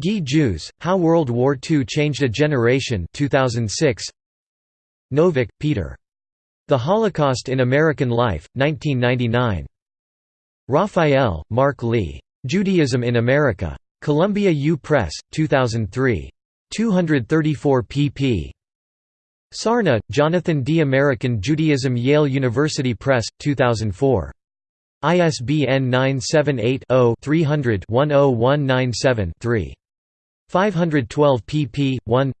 Gee Jews, How World War II Changed a Generation 2006. Novick, Peter. The Holocaust in American Life, 1999. Raphael, Mark Lee. Judaism in America. Columbia U Press, 2003. 234 pp. Sarna, Jonathan D. American Judaism Yale University Press, 2004. ISBN 978 0 300 10197 3. 512 pp. 1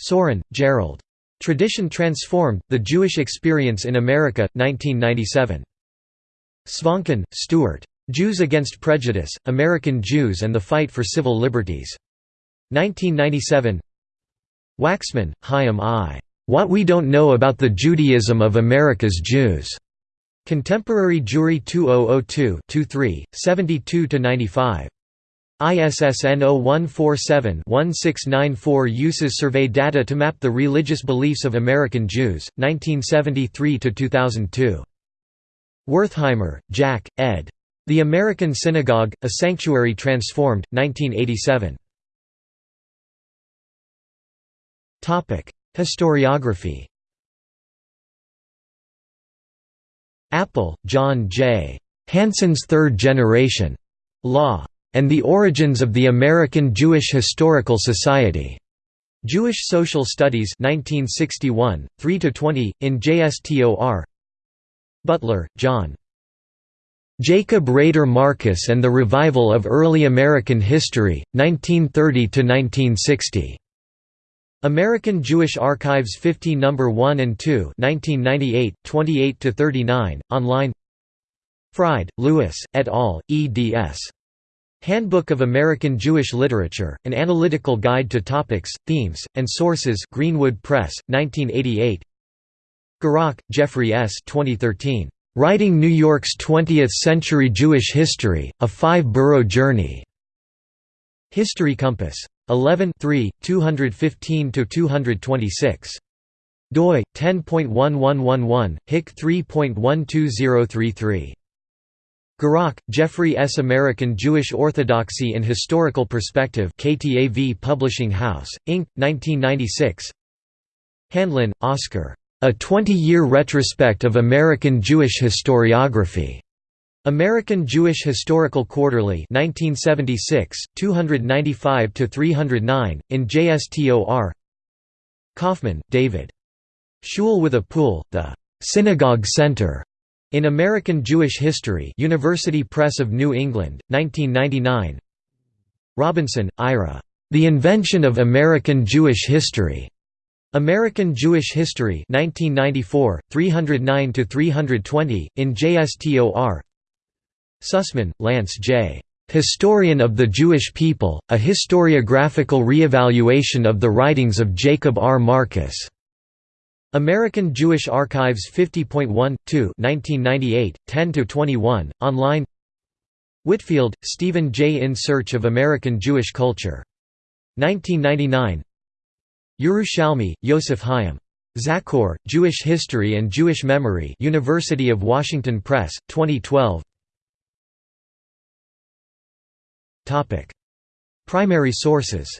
Sorin, Gerald. Tradition Transformed, The Jewish Experience in America, 1997. Svonkin, Stuart. Jews Against Prejudice, American Jews and the Fight for Civil Liberties. 1997 Waxman, Chaim I. What We Don't Know About the Judaism of America's Jews. Contemporary Jewry 2002 72–95. ISSN 0147-1694 uses survey data to map the religious beliefs of American Jews, 1973–2002. Wertheimer, Jack, ed. The American Synagogue, A Sanctuary Transformed, 1987. Historiography Appel, John J. Hansen's Third Generation. Law and the Origins of the American Jewish Historical Society. Jewish Social Studies 1961, 3–20, in JSTOR Butler, John. Jacob Rader Marcus and the Revival of Early American History, 1930–1960. American Jewish Archives 50 No. 1 and 2 1998, 28–39, online Fried, Louis, et al., eds. Handbook of American Jewish Literature, An Analytical Guide to Topics, Themes, and Sources Greenwood Press, 1988 Gurock, Jeffrey S. 2013. Writing New York's 20th-Century Jewish History, A Five-Borough Journey. History Compass. 11 215–226. doi 10.1111 hic 3.12033 Gurock, Jeffrey S. American Jewish Orthodoxy in Historical Perspective KTAV Publishing House, Inc., 1996 Handlin, Oscar. A 20-year retrospect of American Jewish historiography. American Jewish Historical Quarterly 1976, 295–309, in JSTOR Kaufman, David. Shul with a Pool, The Synagogue Center in American Jewish History University Press of New England, 1999 Robinson, Ira. The Invention of American Jewish History. American Jewish History 1994, 309–320, in JSTOR Sussman, Lance J. Historian of the Jewish People, A Historiographical Reevaluation of the Writings of Jacob R. Marcus. American Jewish Archives 50.1, 2 1998, 10–21, online Whitfield, Stephen J. In Search of American Jewish Culture. 1999 Yerushalmi, Yosef Chaim. Zachor, Jewish History and Jewish Memory University of Washington Press, 2012 Primary sources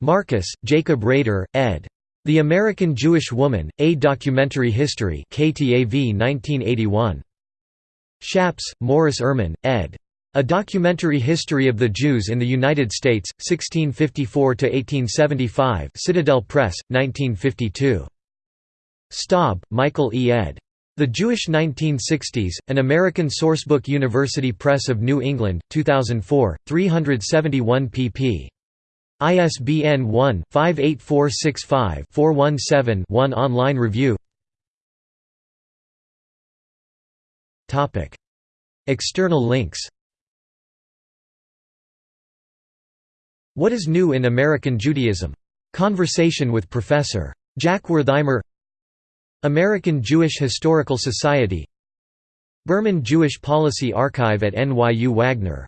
Marcus, Jacob Rader, ed. The American Jewish Woman, A Documentary History KTAV 1981. Schappes, Morris Ehrman, ed. A Documentary History of the Jews in the United States, 1654–1875 Citadel Press, 1952. Staub, Michael E. ed. The Jewish 1960s, An American Sourcebook University Press of New England, 2004, 371 pp. ISBN 1-58465-417-1 Online review External links What is New in American Judaism? Conversation with Professor. Jack Wertheimer American Jewish Historical Society Berman Jewish Policy Archive at NYU Wagner.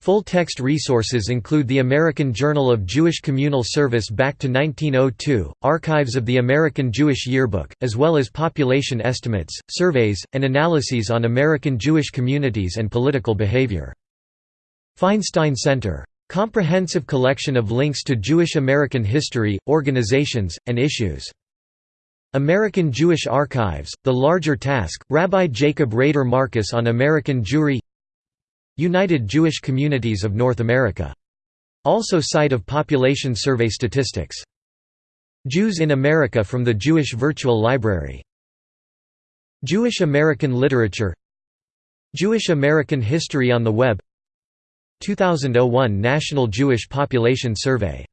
Full-text resources include the American Journal of Jewish Communal Service back to 1902, archives of the American Jewish Yearbook, as well as population estimates, surveys, and analyses on American Jewish communities and political behavior. Feinstein Center Comprehensive collection of links to Jewish American history, organizations, and issues. American Jewish Archives, The Larger Task, Rabbi Jacob Rader Marcus on American Jewry United Jewish Communities of North America. Also site of population survey statistics. Jews in America from the Jewish Virtual Library. Jewish American Literature Jewish American History on the Web 2001 National Jewish Population Survey